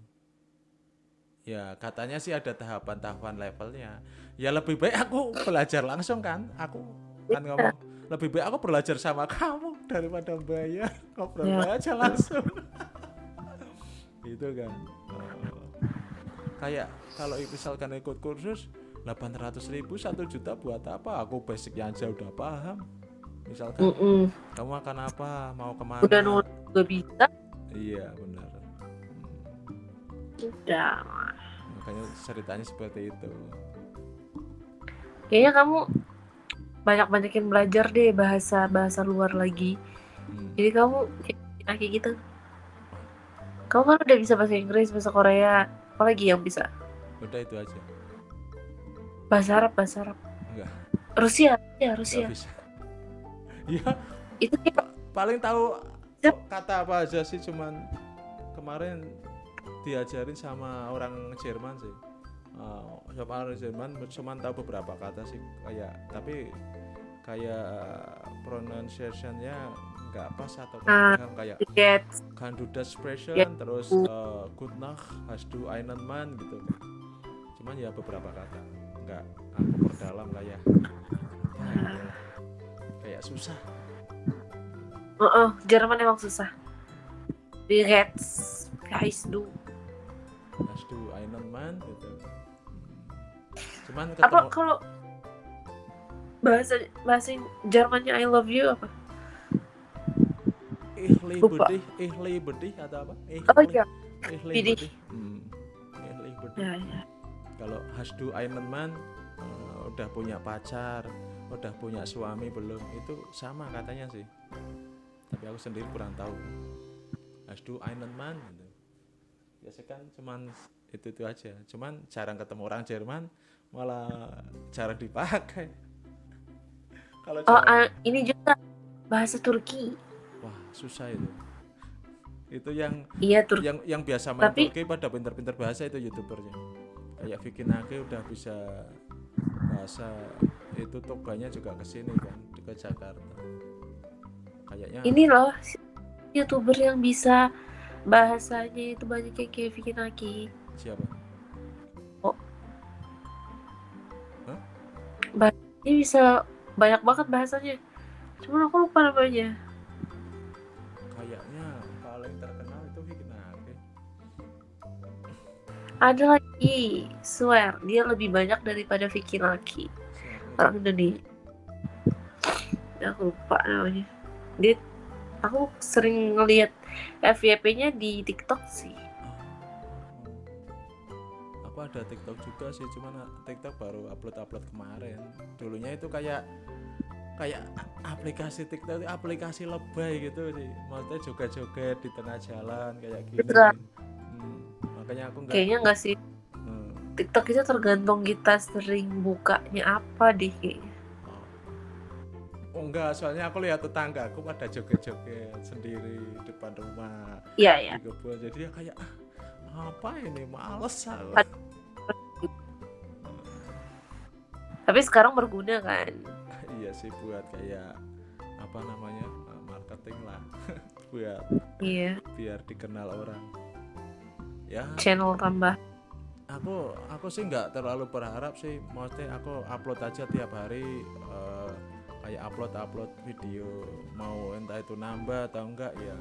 Ya katanya sih ada tahapan-tahapan levelnya. Ya lebih baik aku belajar langsung kan. Aku kan ngomong lebih baik aku belajar sama kamu daripada bayar ngobrol Ya. aja langsung. gitu kan. Oh. Kayak kalau misalkan ikut kursus 800 ribu 1 juta buat apa? Aku basicnya aja udah paham. Misalkan Mm-mm. kamu akan apa mau ke mana Udah nulis bisa. iya benar Udah. makanya ceritanya seperti itu Kayaknya kamu banyak-banyakin belajar deh bahasa bahasa luar lagi. Hmm, Jadi kamu kayak gitu. Kamu kan udah bisa bahasa Inggris, bahasa Korea, apalagi yang bisa? udah itu aja Bahasa Arab, bahasa Arab. enggak Rusia, ya Rusia. bisa ya Itu kayak paling tahu Yap. kata apa aja sih cuman kemarin diajarin sama orang Jerman sih Eh, sama Jerman cuman tahu beberapa kata sih kayak tapi kayak pronunciationnya nggak pas atau Ah. paham, kayak tiket. kan das sprechen Ya. terus eh, good nacht hast du einen Mann gitu cuman ya beberapa kata nggak aku perdalam lah ya ya, kayak susah Heeh, Jerman emang susah. Tiket. Guys, du. hast du einen Mann gitu cuman Apa ketemu kalau bahasa bahasa Jermannya I love you apa? ich liebe lupa. dich ich liebe dich atau apa ich, Oh iya. ich liebe dich Hmm, ich liebe dich Ya, ya. kalau hast du einen Mann eh, udah punya pacar udah punya suami belum itu sama katanya sih tapi aku sendiri kurang tahu hast du einen Mann gitu. biasa kan cuman itu itu aja cuman jarang ketemu orang Jerman malah jarang dipakai kalau Oh, ah, ini juga bahasa Turki. wah susah itu itu yang Iya, Turki. yang yang biasa main Tapi- Turki pada pinter-pinter bahasa itu youtubernya kayak Vicky Nage udah bisa bahasa itu toganya juga ke sini kan ke Jakarta kayaknya Ini loh youtuber yang bisa bahasanya itu banyak kayak Vicky Naki. siapa Ini bisa banyak banget bahasanya. Cuman aku lupa namanya. kayaknya paling terkenal itu Nage Ada lagi, swear dia lebih banyak daripada Vicky. Siapa? Orang Indonesia. Ya, aku lupa namanya. Dia aku sering ngelihat FYP-nya di TikTok sih. Aku ada TikTok juga sih cuman TikTok baru upload upload kemarin dulunya itu kayak kayak aplikasi TikTok itu aplikasi lebay gitu sih maksudnya joget-joget di tengah jalan kayak gini Betul. Hmm, makanya aku nggak Kayaknya nggak sih hmm, TikTok itu tergantung kita sering bukanya apa deh kayaknya. oh. enggak, soalnya aku lihat tetangga aku pada joget-joget sendiri depan rumah Iya ya. kebun. Jadi ya kayak "Ah, apa ini males aku. Tapi sekarang berguna kan. iya sih buat kayak apa namanya eh, marketing lah. Buat Iya. biar dikenal orang. Ya. Channel tambah. aku aku sih nggak terlalu berharap sih. Maksudnya aku upload aja tiap hari eh, kayak upload upload video. Mau entah itu nambah atau enggak ya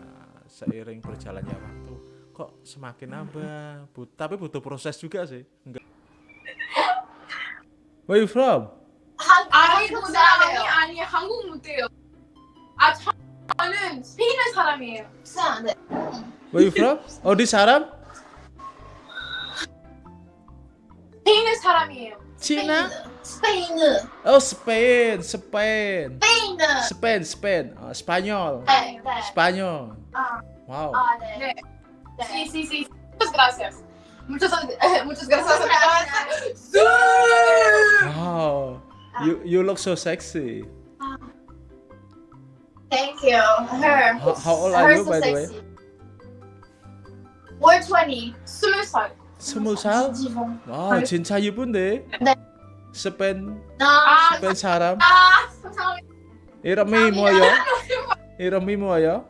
seiring berjalannya waktu kok semakin nambah. But, tapi butuh proses juga sih. Enggak where you from 한, 아니 그 사람이 아니 한국 못해요. 아 저- 저는 스페인 사람이에요. 네. where you from oh di Saram 스페인 사람이에요. Cina 스페인. oh Spain Spain 스페인. Spain Spain oh, Spanyol 네, 네. Spanyol 아, wow 아, 네. 네. 네. Sí, sí, sí. Muchas gracias. Muchas, muchas gracias. wow you you look so sexy Thank you. Her. How- how old are you, so by the way? We're 20. 스물 살. 스무 살? 지금. 와 진짜 이쁜데? 네. 스페인 아, 스페인 사람 아, 감사합니다. 이름이 뭐예요? 이름이 뭐예요?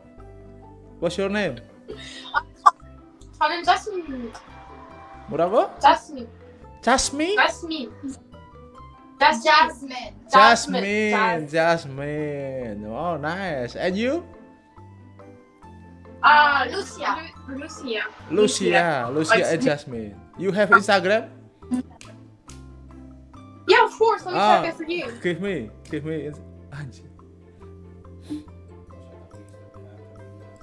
What's your name? 저는 자스민입니다. 뭐라고? 자스민. Jasmine? 자스민. Jasmine. Jasmine, Jasmine. Oh, nice. And you? 아, 루시아. 루- 루시아. Lucia, Lucia and Jasmine. You have Instagram? Yeah, of course. Let me Ah. check it for you. Give me, give me. ins- 안지.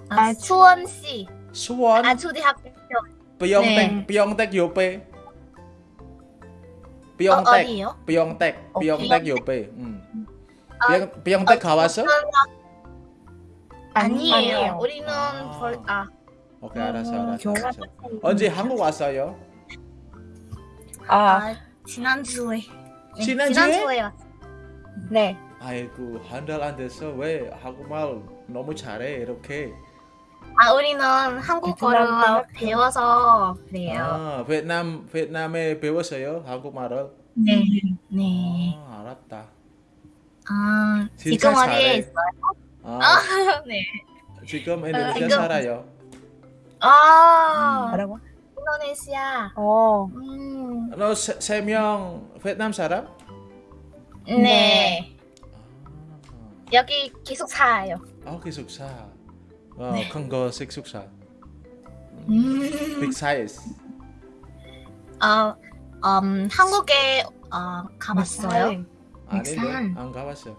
아, 수원시. 수원, 아, 초대학교. Pyeongtaek, Pyeongtaek 요pe. 어, Pyeongtaek, 어디요? 요pe. 음. 아, Pyeong- Pyeongtaek 가봤어? 아니에요. 우리는 아. 벌, 아, 오케이 알았어 알았어. 알았어. 언제 한국 왔어요? 아, 지난주에. 네, 지난주에? 지난주에 왔- 네. 아이고 한 달안 됐어 왜 한국말 너무 잘해 이렇게 아, 우리는 한국어를 배워서 그래요. 아 베트남 베트남에 배웠어요 한국말을 네. 네. 아 알았다 아, 지금 어디에 잘해. 있어요? 아 아, 네. 지금 인도네시아 지금- 살아요 아, 뭐라고? 인도네시아. 어, 음, 너세명 베트남 사람? 네. 여기 계속 살아요. 아 기숙사 어, 네. 큰거 식숙사 음. 빅 사이즈 어, 음, 한국에 어, 가봤어요? 아닌데 빅산. 안 가봤어 아,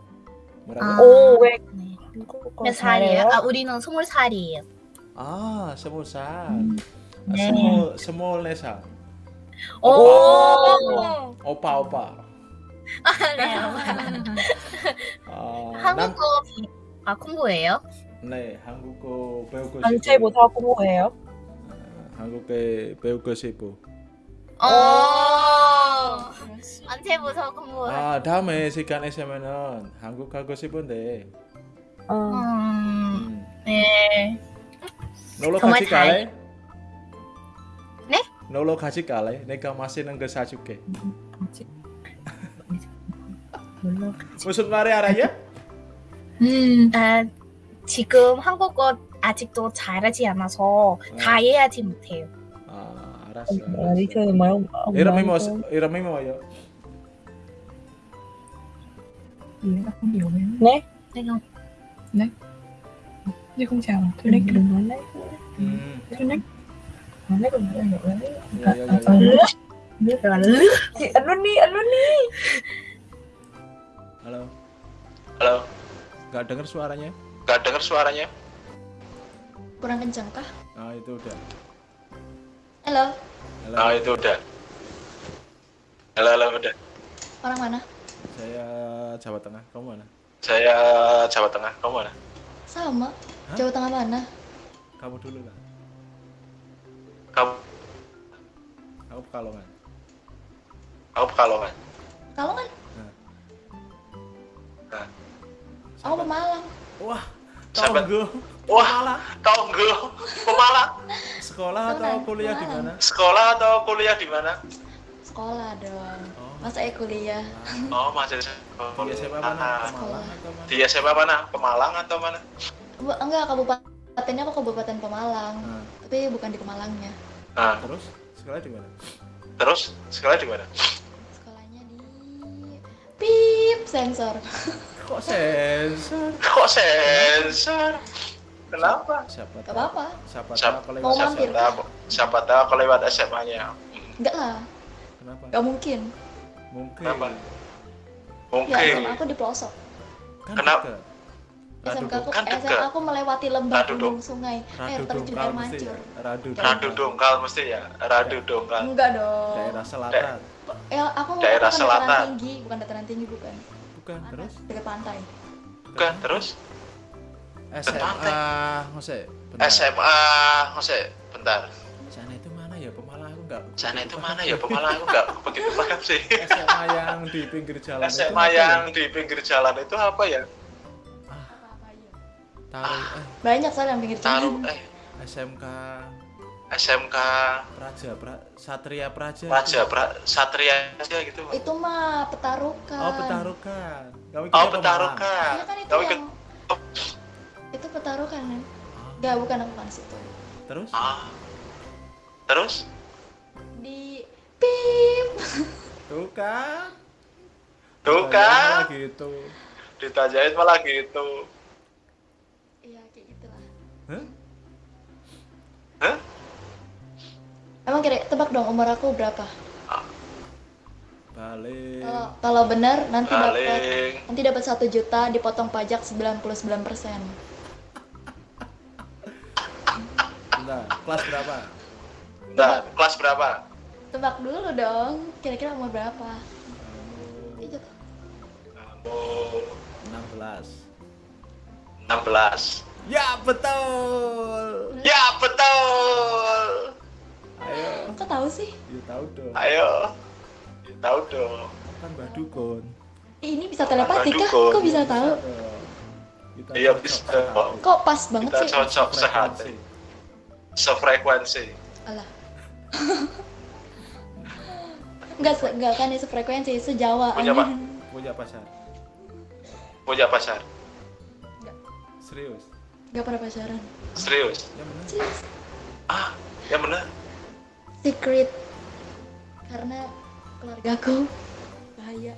뭐라고? 오, 왜 네. 몇 살이에요? 아, 우리는 스물 살이에요. 아 스무 살 네. 스물 스물네 살 오! 오빠 오빠 네. 아, 남, 한국어 비- 아, 공부해요? 네 한국어 배우고 단체보다 공부해요? 아, 한국에 배우고 싶고 어. 안태부터 공부. 아 다음에 시간 있으면은 한국 가고 싶은데 어. 음, 음, 네. 놀러 정말 같이 잘- 갈래? 네? 놀러 같이 갈래? 내가 맛있는 거 사줄게 무슨 말이 알아요? 음, 아, 지금 한국어 아직도 잘하지 않아서 다 이해하지 못해요. 아, 알았어. 알았어. dicho demasiado. Era mismo, era mismo yo. 이해가 좀 여해요. 네? 내가 네? Yo không chào, tôi lấy cái đường nói lấy Tôi lấy Nói lấy còn lấy rồi lấy Biết rồi lướt Chị ấn luôn đi, ấn luôn đi Halo Halo Gak denger suaranya? Nggak dengar suaranya? kurang kencang kah? Ah itu udah. Halo, Halo, Ah itu udah. Halo, halo, udah. orang mana? saya Jawa Tengah. Kamu mana? Saya Jawa Tengah, kamu mana? Sama. Hah? Jawa Tengah mana? Kamu dulu lah. Kamu, Aku Pekalongan. kamu Pekalongan. Kalau kan? Aku Pemalang. Wah, Sahabat. tonggo. Wah. Tonggo, Pemalang. Sekolah atau kuliah di mana? Sekolah atau kuliah di mana? Sekolah dong. Oh. Masa eh kuliah. Oh, masih Di SMA mana? Ah, Pemalang atau mana? Di SMA mana? Pemalang atau mana? Bu- Enggak, kabupatennya aku Kabupaten Pemalang. Nah, Tapi bukan di Pemalangnya. Nah, terus sekolah di mana? terus sekolah di mana? Sekolahnya di Pip sensor. Kok sensor? Kok sensor? Kenapa? Siapa tahu? apa-apa. Siapa Siapa- tahu kalau Mau lewat mampir. Siapa tahu, siapa tahu aku lewat SMA-nya. Enggak lah, Kenapa? gak mungkin. Mungkin. Kenapa? Ya, Mungkin. SMA aku di pelosok. Kan Kenapa? dekat. SMK aku, Kan dekat. aku melewati lembah gunung sungai, air terjun air mesti ya? mancur. Radu Radu dongkal. mesti ya. Radu dongkal. Enggak dong. Daerah selatan. Ya, aku mau Daerah aku dataran selatan. tinggi, bukan dataran tinggi bukan. Bukan, terus? Dekat pantai. Bukan, terus SMA, bentar. SMA, Jose, bentar. Sana itu mana ya? Pemalang aku enggak. Sana itu mana ya? Pemalang aku nggak begitu paham sih. SMA yang di pinggir jalan itu SMA apa ya? yang di pinggir jalan itu apa ya? Taruh eh Banyak soalnya yang pinggir Taruh jalan. eh SMK SMK Praja pra, Satria Praja. Raja pra, Satria aja gitu. Pak. Itu mah petarukan. Oh, Petarukan. Kamu Oh? Petarukan. Iya kan itu Kamu yang ikut itu petarukan kan? Enggak, bukan aku kan situ. Terus? ah. Terus Di Pip. Tuh kan. tuh kan gitu. ditanyain malah gitu. Iya, kayak gitulah. Hah? Hah? Emang kira tebak dong umur aku berapa? Balik. Kalau kalau benar nanti dapat Paling nanti dapat satu juta dipotong pajak 99 persen. Bentar, kelas berapa? Bentar, kelas berapa? Tebak dulu dong, kira-kira umur berapa? Itu Kamu 16. 16. Ya, betul. Ya, betul. Ayo, kok tahu sih? ya tahu dong. Ayo. Ya, tahu dong. Kan Mbak Dukun. Ih, Ini bisa telepati kah? Kok bisa tahu? Kita Iya, cocok bisa. sehati. Kok pas banget Kita sih? cocok sehati. Frekuensi. Sefrekuensi. Alah. Enggak, enggak kan itu frekuensi sejawa. Punya, Pak? Punya pacar. Punya pacar. Serius. Enggak pernah pacaran. Serius. Ya benar. Serius. Ah, yang benar. Secret. Karena keluargaku bahaya.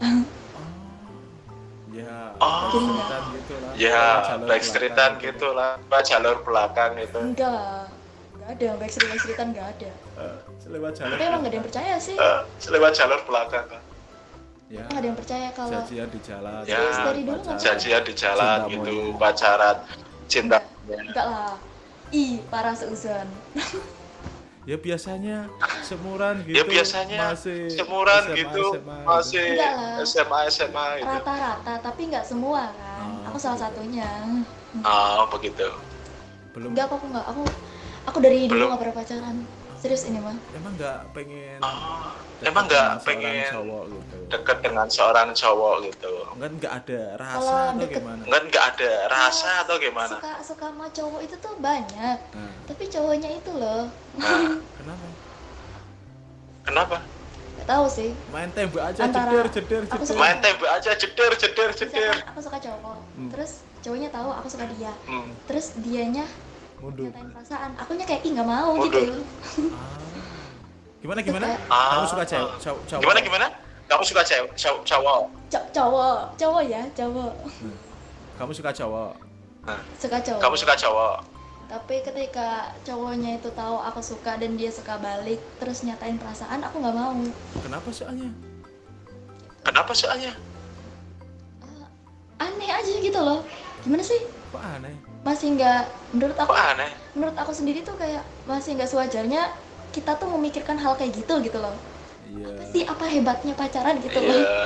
Ya, Oh. backstreetan gitu lah. Ya, backstreetan gitu lah. Pak jalur belakang itu. Enggak. Enggak ada, backstreet backstreetan enggak ada. Eh, lewat jalur. Tapi emang enggak ada yang percaya sih. Eh, lewat jalur belakang. Pak. Ya, Emang ada yang percaya kalau janjian di jalan. Ya, dari dulu pacaran. Janjian di jalan Cinta gitu, pacaran, cinta. enggak lah. Ih, parah seuzon. Ya biasanya semuran gitu. Ya biasanya masih semuran SMA, gitu, SMA masih Enggak lah. SMA SMA gitu. Rata-rata, tapi enggak semua kan. Oh, aku salah begitu. satunya. Oh, begitu. Belum Enggak kok aku enggak. Aku aku dari dulu Belum. enggak pernah pacaran. Serius ini mah. emang nggak pengen Oh, emang nggak pengen cowok gitu. Deket dengan seorang cowok gitu. Enggak nggak ada rasa Kalau atau deket- gimana? Enggak nggak ada rasa atau gimana? Suka suka sama cowok itu tuh banyak. Nah, Tapi cowoknya itu loh. Nah, kenapa? kenapa? Gak tahu sih. Main tembak aja Antara- jeder jeder jeder. suka- Main tembak aja jeder jeder jeder. Aku suka cowok, Hmm. terus cowoknya tahu aku suka dia. Hmm. Terus dianya Mundur. nyatain perasaan. Akunya kayak ih nggak mau Mundur. gitu. Ah. Gimana gimana? Ah. Kamu suka cewek cowok? cowok? Gimana gimana? Kamu suka cewek cow- cowok? Co- cowok, cowok ya, cowok. Kamu suka cowok? Suka cowok. Kamu suka cowok? Tapi ketika cowoknya itu tahu aku suka dan dia suka balik, terus nyatain perasaan, aku nggak mau. Kenapa soalnya? Kenapa soalnya? Aneh aja gitu loh. Gimana sih? Kok aneh? Masih nggak, menurut aku, Kok aneh? menurut aku sendiri tuh kayak masih nggak sewajarnya kita tuh memikirkan hal kayak gitu gitu loh. Iya. Sih apa hebatnya pacaran gitu loh. Iya.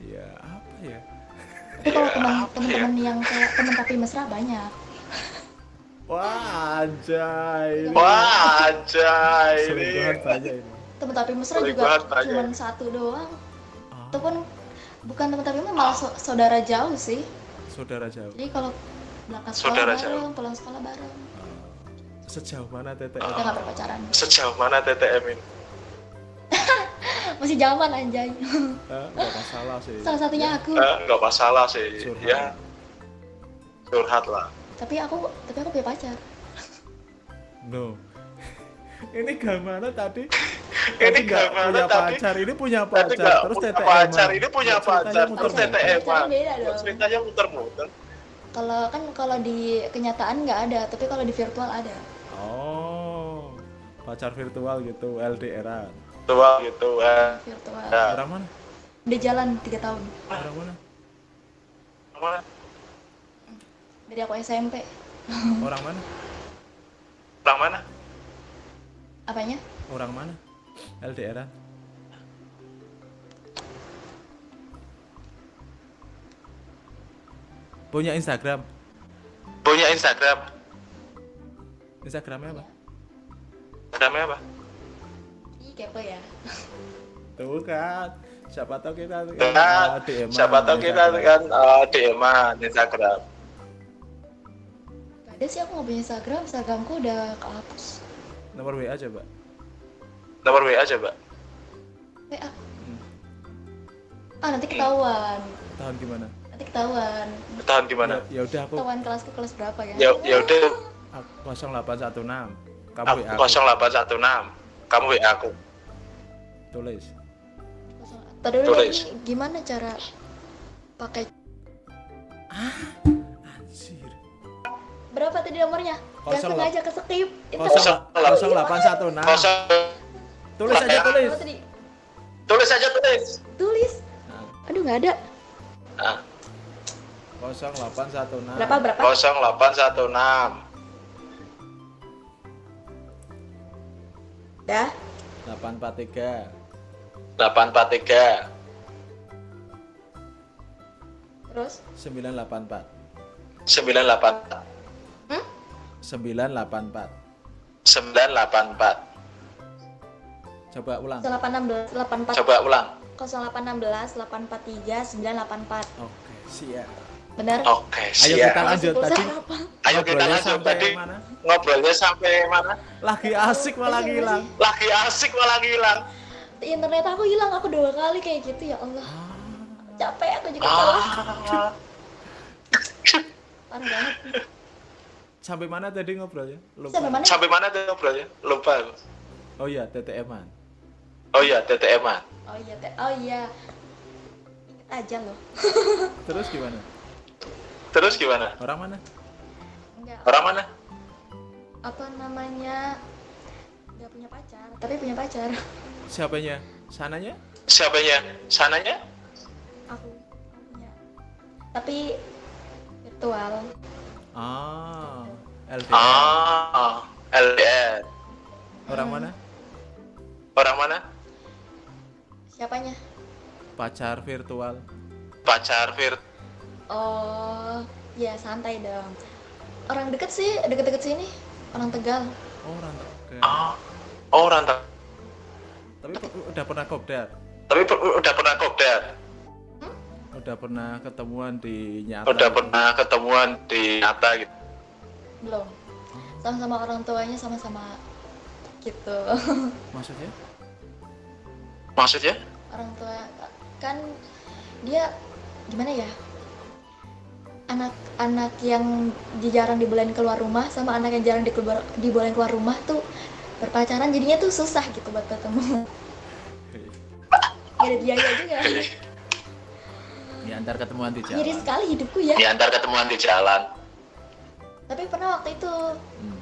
Iya, apa ya? Tapi kalau Iya, teman apa ya? teman-teman yang kayak teman tapi mesra banyak. Wah, anjay. Wah, anjay ini. Teman tapi mesra juga Selingkuhan banyak. cuma satu doang. Ah, Itu pun bukan teman tapi malah so- saudara jauh sih Saudara jauh. jadi kalau berangkat sekolah Saudara bareng jauh. pulang sekolah bareng Sejauh mana TTM? kita nggak berpacaran Sejauh mana TTM ini? masih zaman anjay Eh, nggak masalah sih. salah satunya aku Eh, nggak masalah sih. Curhat. Ya, curhat lah. tapi aku tapi aku punya pacar No. Ini gimana tadi? Ini gimana punya tadi? pacar, ini punya pacar, nggak terus punya TTM. pacar, ini punya pacar, terus. TTM. Ceritanya muter-muter. kalau kan kalau di kenyataan nggak ada tapi kalau di virtual ada Oh, pacar virtual gitu, LDRan. Tua gitu. Eh. virtual Ya. Orang mana? udah jalan tiga tahun Orang mana? Mana? dari aku SMP Orang mana? Orang mana? apanya Orang mana? LDRan. Punya Instagram. Punya Instagram. Instagramnya apa? Instagramnya apa? Kepo ya Tuh kan. Siapa tahu kita Kan, uh, DM siapa tahu kita kan uh, DM-an Instagram. Gak ada sih aku nggak punya Instagram Instagramku udah kehapus Nomor WA coba. Nomor WA coba. WA ah nanti ketahuan Tahun gimana? nanti ketahuan Tahun gimana? Ya, ya udah aku ketahuan kelasku kelas berapa kan Ya ya udah aku 0816. Kamu aku. 0816. Kamu WA aku. Tulis. Tadi Tulis. ini gimana cara pakai Anjir. berapa tadi nomornya? Gak Kosong sengaja ke skip. Itu Kosong- 0816. Kosong. Tulis aja tulis. Tulis aja tulis. Tulis. Nah, Aduh nggak ada. Nah, 0816. Berapa berapa? 0816. Dah. 843. 843. Terus 984. 984. 984. 984. Coba ulang. 0816 84 Coba ulang. 0816 843 984. Oke, siap. Benar? Oke, Ayo siap. kita lanjut tadi. Ayo kita lanjut sampai tadi. mana? Ngobrolnya sampai mana? Lagi asik malah hilang. Lagi asik malah hilang. Internet aku hilang aku dua kali kayak gitu ya Allah. Capek aku juga salah. Ah. Parah banget. Sampai mana tadi ngobrolnya? Lupa. Sampai mana? Sampai mana tuh ngobrolnya? Lupa. Oh iya, TTM-an. Oh iya, TTM-an. Oh iya, teh. Oh iya. Ingat aja loh. Terus gimana? Terus gimana? Orang mana? Enggak. Orang mana? Apa namanya? Enggak punya pacar, tapi punya pacar. Siapanya? Sananya? Siapanya? Sananya? Aku punya. Tapi virtual. Ah, LDR. Ah, LDR. Orang mana? Orang mana? Siapanya? Pacar virtual. Pacar Vir. Oh, ya santai dong. Orang deket sih, deket-deket sini. Orang Tegal. Oh, orang Tegal. Ah, oh rantau. Tapi pe- udah pernah kopdar. Tapi per- udah pernah kopdar. Udah pernah ketemuan di nyata. Udah gitu. pernah ketemuan di nyata gitu. Belum. Sama-sama orang tuanya sama-sama gitu. Maksudnya? Maksudnya? orang tua kan dia gimana ya? Anak-anak yang di- jarang dibolehin keluar rumah sama anak yang jarang dikeluar, dibolehin keluar rumah tuh berpacaran jadinya tuh susah gitu buat ketemu. Gak ada biaya juga. Di antar ketemuan di jalan. Miris sekali hidupku ya. Diantar ketemuan di jalan. Tapi pernah waktu itu Hmm.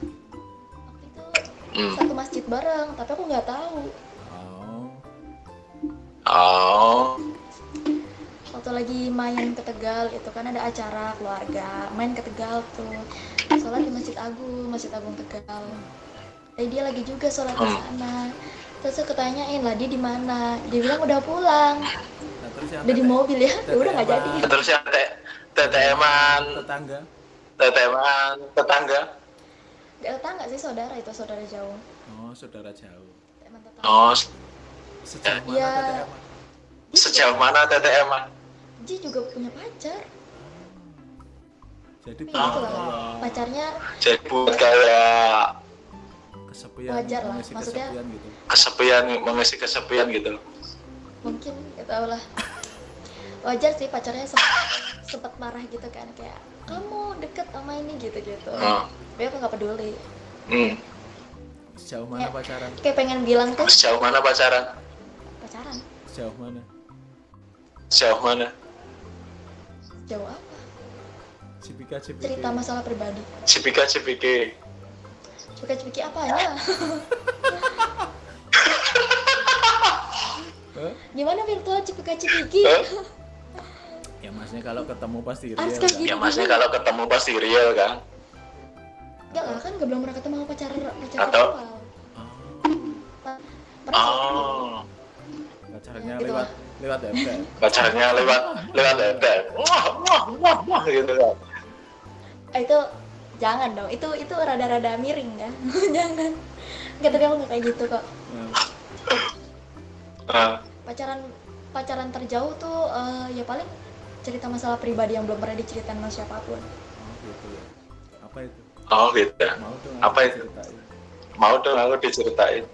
Hmm. satu masjid bareng, tapi aku nggak tahu. Oh. Oh. Waktu lagi main ke Tegal itu kan ada acara keluarga, main ke Tegal tuh. Sholat di Masjid Agung, Masjid Agung Tegal. Eh dia lagi juga sholat di sana. Terus aku ketanyain lah dia di mana? Dia bilang udah pulang, Nah, udah di mobil ya. Ya udah nggak jadi. Terus yang te- TTM-an, tetangga. TTM-an, tetangga. Gak tetangga sih saudara itu saudara jauh. Oh, saudara jauh. Teman tetangga. Oh, Sejauh mana Ya. Sejauh mana? Ji juga punya pacar jadi gitu loh kayak pacarnya Jadi buat kayak kesepian Wajar lah, maksudnya- kesepian gitu kesepian, mengisi kesepian gitu. mungkin gak tau lah wajar sih pacarnya sempat, sempat marah gitu kan kayak kamu deket sama ini gitu gitu Hmm. tapi aku nggak peduli Hmm. sejauh mana Ya. pacaran kayak pengen bilang tuh Sejauh mana pacaran? pacaran sejauh mana Sejauh mana? Jauh apa cipika cipiki cerita masalah pribadi Cipika cipiki. suka cipiki apanya Hah? gimana virtual cipika cipiki ya maksudnya kalau ketemu pasti real kan? gitu. Ya maksudnya kalau ketemu pasti real kan? Enggak lah kan gak belum pernah ketemu pacar pacar Atau? virtual pernah sih Oh, pacarnya Gitu lewat lewat FB Pacarnya lewat lewat FB. Wah, wah, wah, wah gitu kan. Ah, itu jangan dong itu itu rada-rada miring kan jangan Enggak tapi aku nggak kayak gitu kok Nah, pacaran pacaran terjauh tuh eh, ya paling cerita masalah pribadi yang belum pernah diceritain sama siapa pun oh gitu ya apa itu oh gitu. ya. mau dong Apa itu? Mau dong aku diceritain.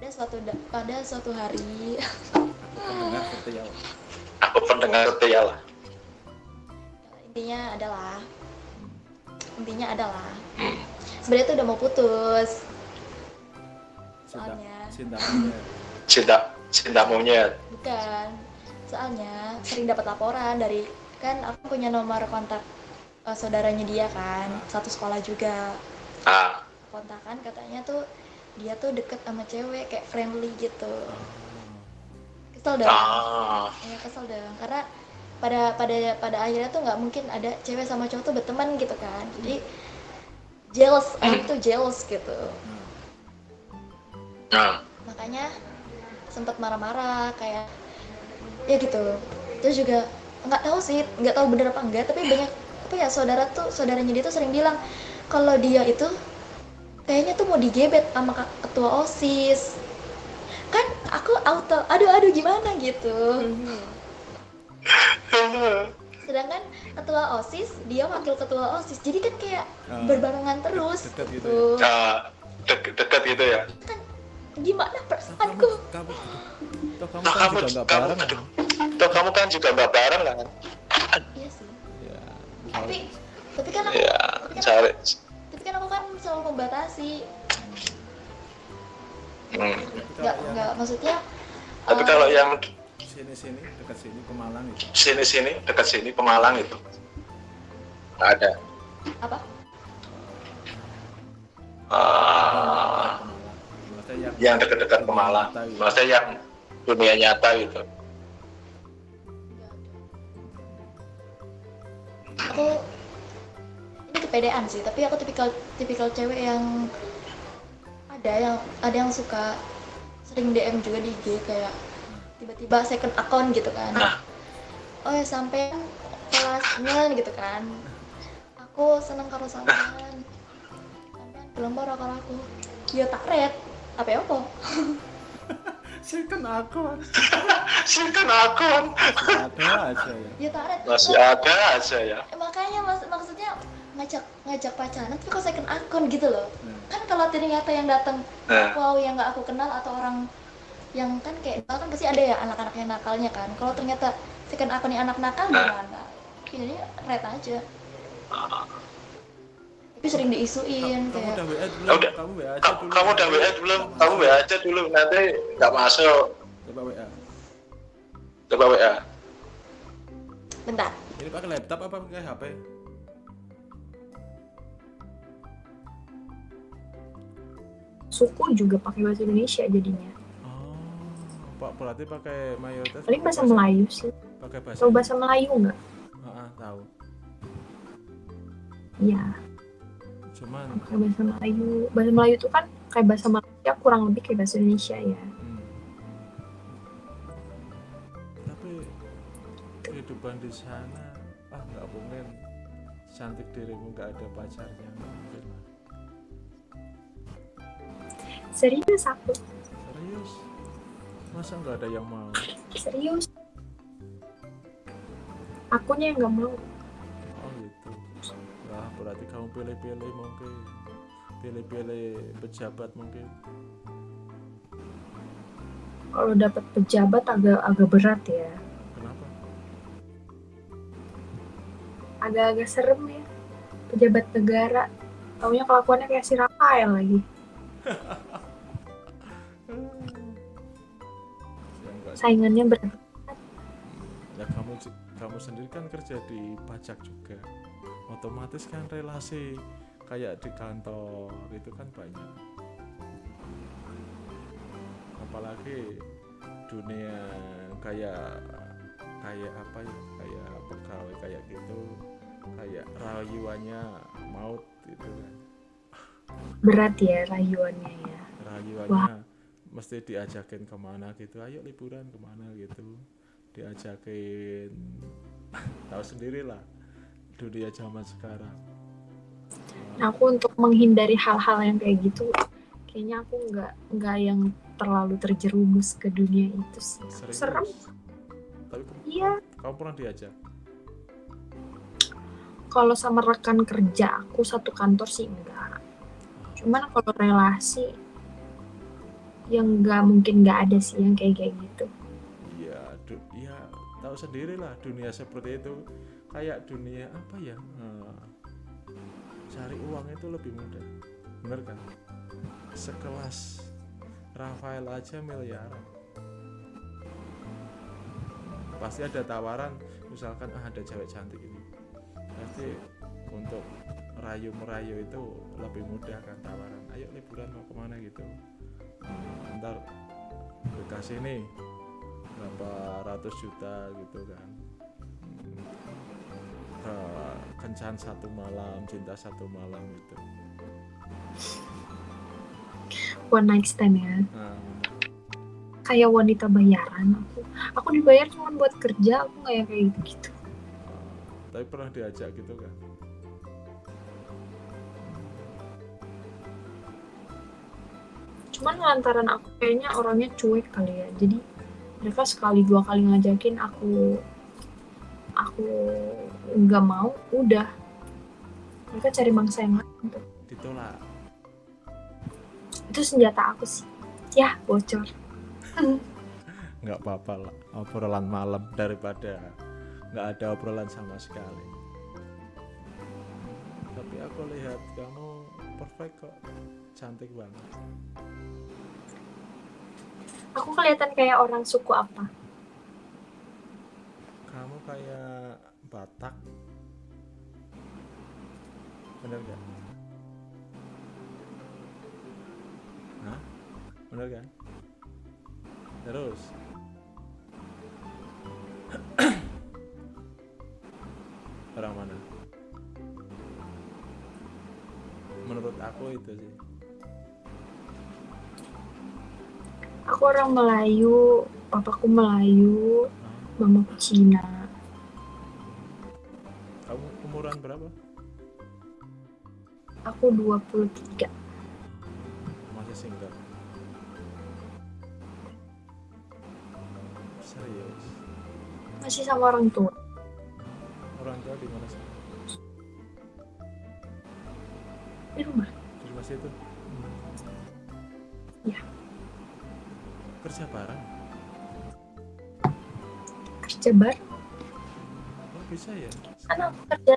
ada suatu da- pada suatu hari pendengar setia Aku pendengar setia lah. intinya adalah intinya adalah sebenarnya tuh udah mau putus Soalnya. cinta. Cinta cinta monyet. bukan soalnya sering dapat laporan dari kan aku punya nomor kontak eh, saudaranya dia kan satu sekolah juga Ah, kontakan katanya tuh dia tuh deket sama cewek kayak friendly gitu kesel dong ah, ya kesel dong karena pada pada pada akhirnya tuh nggak mungkin ada cewek sama cowok tuh berteman gitu kan. Jadi jealous orang tuh jealous gitu. Nah, makanya sempat marah-marah kayak ya gitu. Terus juga nggak tahu sih nggak tahu bener apa enggak tapi banyak apa ya saudara tuh saudaranya dia tuh sering bilang kalau dia itu kayaknya tuh mau digebet sama ketua osis kan aku auto aduh aduh gimana gitu sedangkan ketua osis dia wakil ketua osis jadi kan kayak Ah. berbarengan terus Deket gitu gitu. ah, dek- dekat gitu ya. gimana kamu perasaanku kamu toh kamu kan kamu, juga nggak kamu, bareng aduh, toh kamu kan juga nggak bareng kan? iya sih ya tapi tapi kan aku Ya, tapi kan cari. tapi kan aku kan selalu membatasi Hmm. nggak nggak maksudnya Tapi eh, kalau yang sini sini dekat sini Pemalang itu sini-sini dekat sini Pemalang itu nggak ada. apa Ah, maksudnya yang yang dekat-dekat Pemalang, maksudnya yang dunia nyata gitu. aku ini kepedean sih tapi aku tipikal tipikal cewek yang ada yang ada yang suka sering DM juga di IG kayak tiba-tiba second account gitu kan. Oh ya sampean kelasnya gitu kan. Aku seneng karo sampean. Sampean gelem ora karo aku. Ya tak red. Apa ya apa? Second akun Second akun ada aja ya. Ya tak red. Masih ada aja ya. Makanya mas maksudnya ngajak ngajak pacaran tapi kok second akun gitu loh Hmm. kan kalau ternyata yang datang Nah, wow yang nggak aku kenal atau orang yang kan kayak kan pasti ada ya anak-anak yang nakalnya kan kalau ternyata second akunnya anak nakal gimana jadi red aja tapi sering diisuin kamu udah kayak WA belum Udah. kamu WA aja kamu, dulu kamu udah WA belum? Kamu WA aja dulu nanti nggak masuk. coba WA Coba WA. bentar ini pakai laptop apa pakai HP Suku juga pakai bahasa Indonesia jadinya. oh pak berarti pakai mayoritas Paling pakai bahasa Melayu sih. pakai bahasa Tahu bahasa Melayu nggak? Ah, ah, tahu Iya, cuman pakai bahasa Melayu. Bahasa Melayu itu kan kayak bahasa Malaysia kurang lebih kayak bahasa Indonesia ya. hmm. tapi kehidupan di sana ah nggak mungkin cantik dirimu nggak ada pacarnya mungkin Serius aku, serius masa nggak ada yang mau serius. Akunya yang nggak mau. Oh gitu. Wah berarti kamu pilih-pilih mungkin. Pilih-pilih pejabat mungkin. Kalau dapat pejabat agak agak berat ya. Kenapa? Agak-agak serem ya. Pejabat negara. Taunya kelakuannya kayak si Rafael lagi. Saingannya berat. ya kamu kamu sendiri kan kerja di pajak juga otomatis kan relasi kayak di kantor itu kan banyak apalagi dunia kayak kayak apa ya kayak pegawai kayak gitu kayak rayuannya maut gitu kan Berat ya rayuannya ya. rayuannya mesti diajakin ke mana gitu ayo liburan ke mana gitu diajakin tahu sendiri lah dunia zaman sekarang Nah, aku untuk menghindari hal-hal yang kayak gitu, kayaknya aku nggak nggak yang terlalu terjerumus ke dunia itu sih. Serius? Serem. tapi Iya. kamu pernah diajak Kalau sama rekan kerja aku satu kantor sih enggak. Cuman kalau relasi yang nggak mungkin nggak ada sih yang kayak kayak gitu. Iya, ya tahu sendiri lah dunia seperti itu kayak dunia apa ya? eh, cari uang itu lebih mudah, bener kan? Sekelas Rafael aja miliaran. Pasti ada tawaran, misalkan ah ada cewek cantik ini, pasti untuk rayu merayu itu lebih mudah kan tawaran. Ayo liburan mau ke mana gitu. Ntar dikasih nih berapa ratus juta gitu kan ke kencan satu malam cinta satu malam gitu One night stand ya. nah, Kayak wanita bayaran aku. Aku dibayar cuma buat kerja, aku nggak yang kayak gitu gitu. tapi pernah diajak gitu kan Cuman lantaran aku kayaknya orangnya cuek kali ya. Jadi mereka sekali dua kali ngajakin aku aku nggak mau, udah. Mereka cari mangsa yang lain tuh. ditolak Itu senjata aku sih. Ya, bocor. nggak apa-apa lah obrolan malam daripada nggak ada obrolan sama sekali tapi aku lihat kamu perfect kok cantik banget Aku kelihatan kayak orang suku apa? kamu kayak Batak bener gak? Hah? bener kan? terus orang mana? menurut aku itu sih Aku orang Melayu, papaku Melayu, mamaku Cina. kamu umuran berapa? Aku 23. masih single serius Masih sama orang tua. orang tua di mana sih? Di rumah. di rumah situ? Kerja bareng? Kerja bar. oh bisa ya? Aku kerja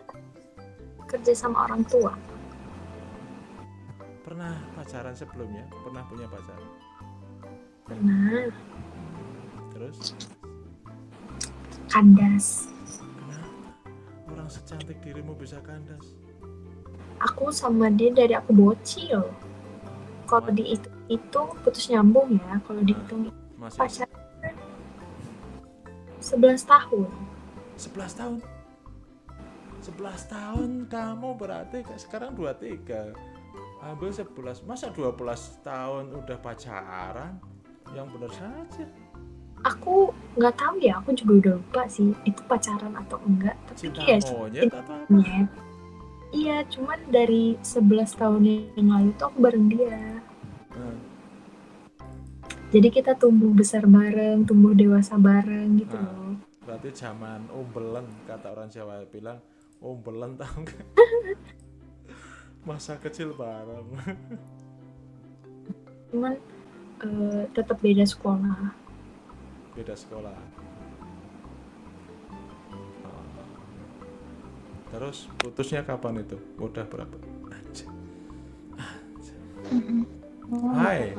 kerja sama orang tua. pernah pacaran sebelumnya? pernah punya pacar? Pernah terus? kandas. kenapa? orang secantik dirimu bisa kandas? Aku sama dia dari aku bocil. Kalau dihitung itu putus nyambung ya. Kalau dihitung masih pacaran 11 tahun. 11 tahun 11 tahun kamu berarti sekarang 23 ambil 11 masa 12 tahun udah pacaran yang benar saja Aku nggak tahu ya, aku juga udah lupa sih itu pacaran atau enggak. Tapi cinta kayak monyet atau apa. Iya, cuman dari 11 tahun yang lalu tuh aku bareng dia. Jadi kita tumbuh besar bareng, tumbuh dewasa bareng gitu Ah. loh. berarti zaman umbelen kata orang Jawa bilang umbelen tahu nggak masa kecil bareng cuman eh, tetap beda sekolah beda sekolah Oh. terus putusnya kapan itu udah berapa Anjir. Hai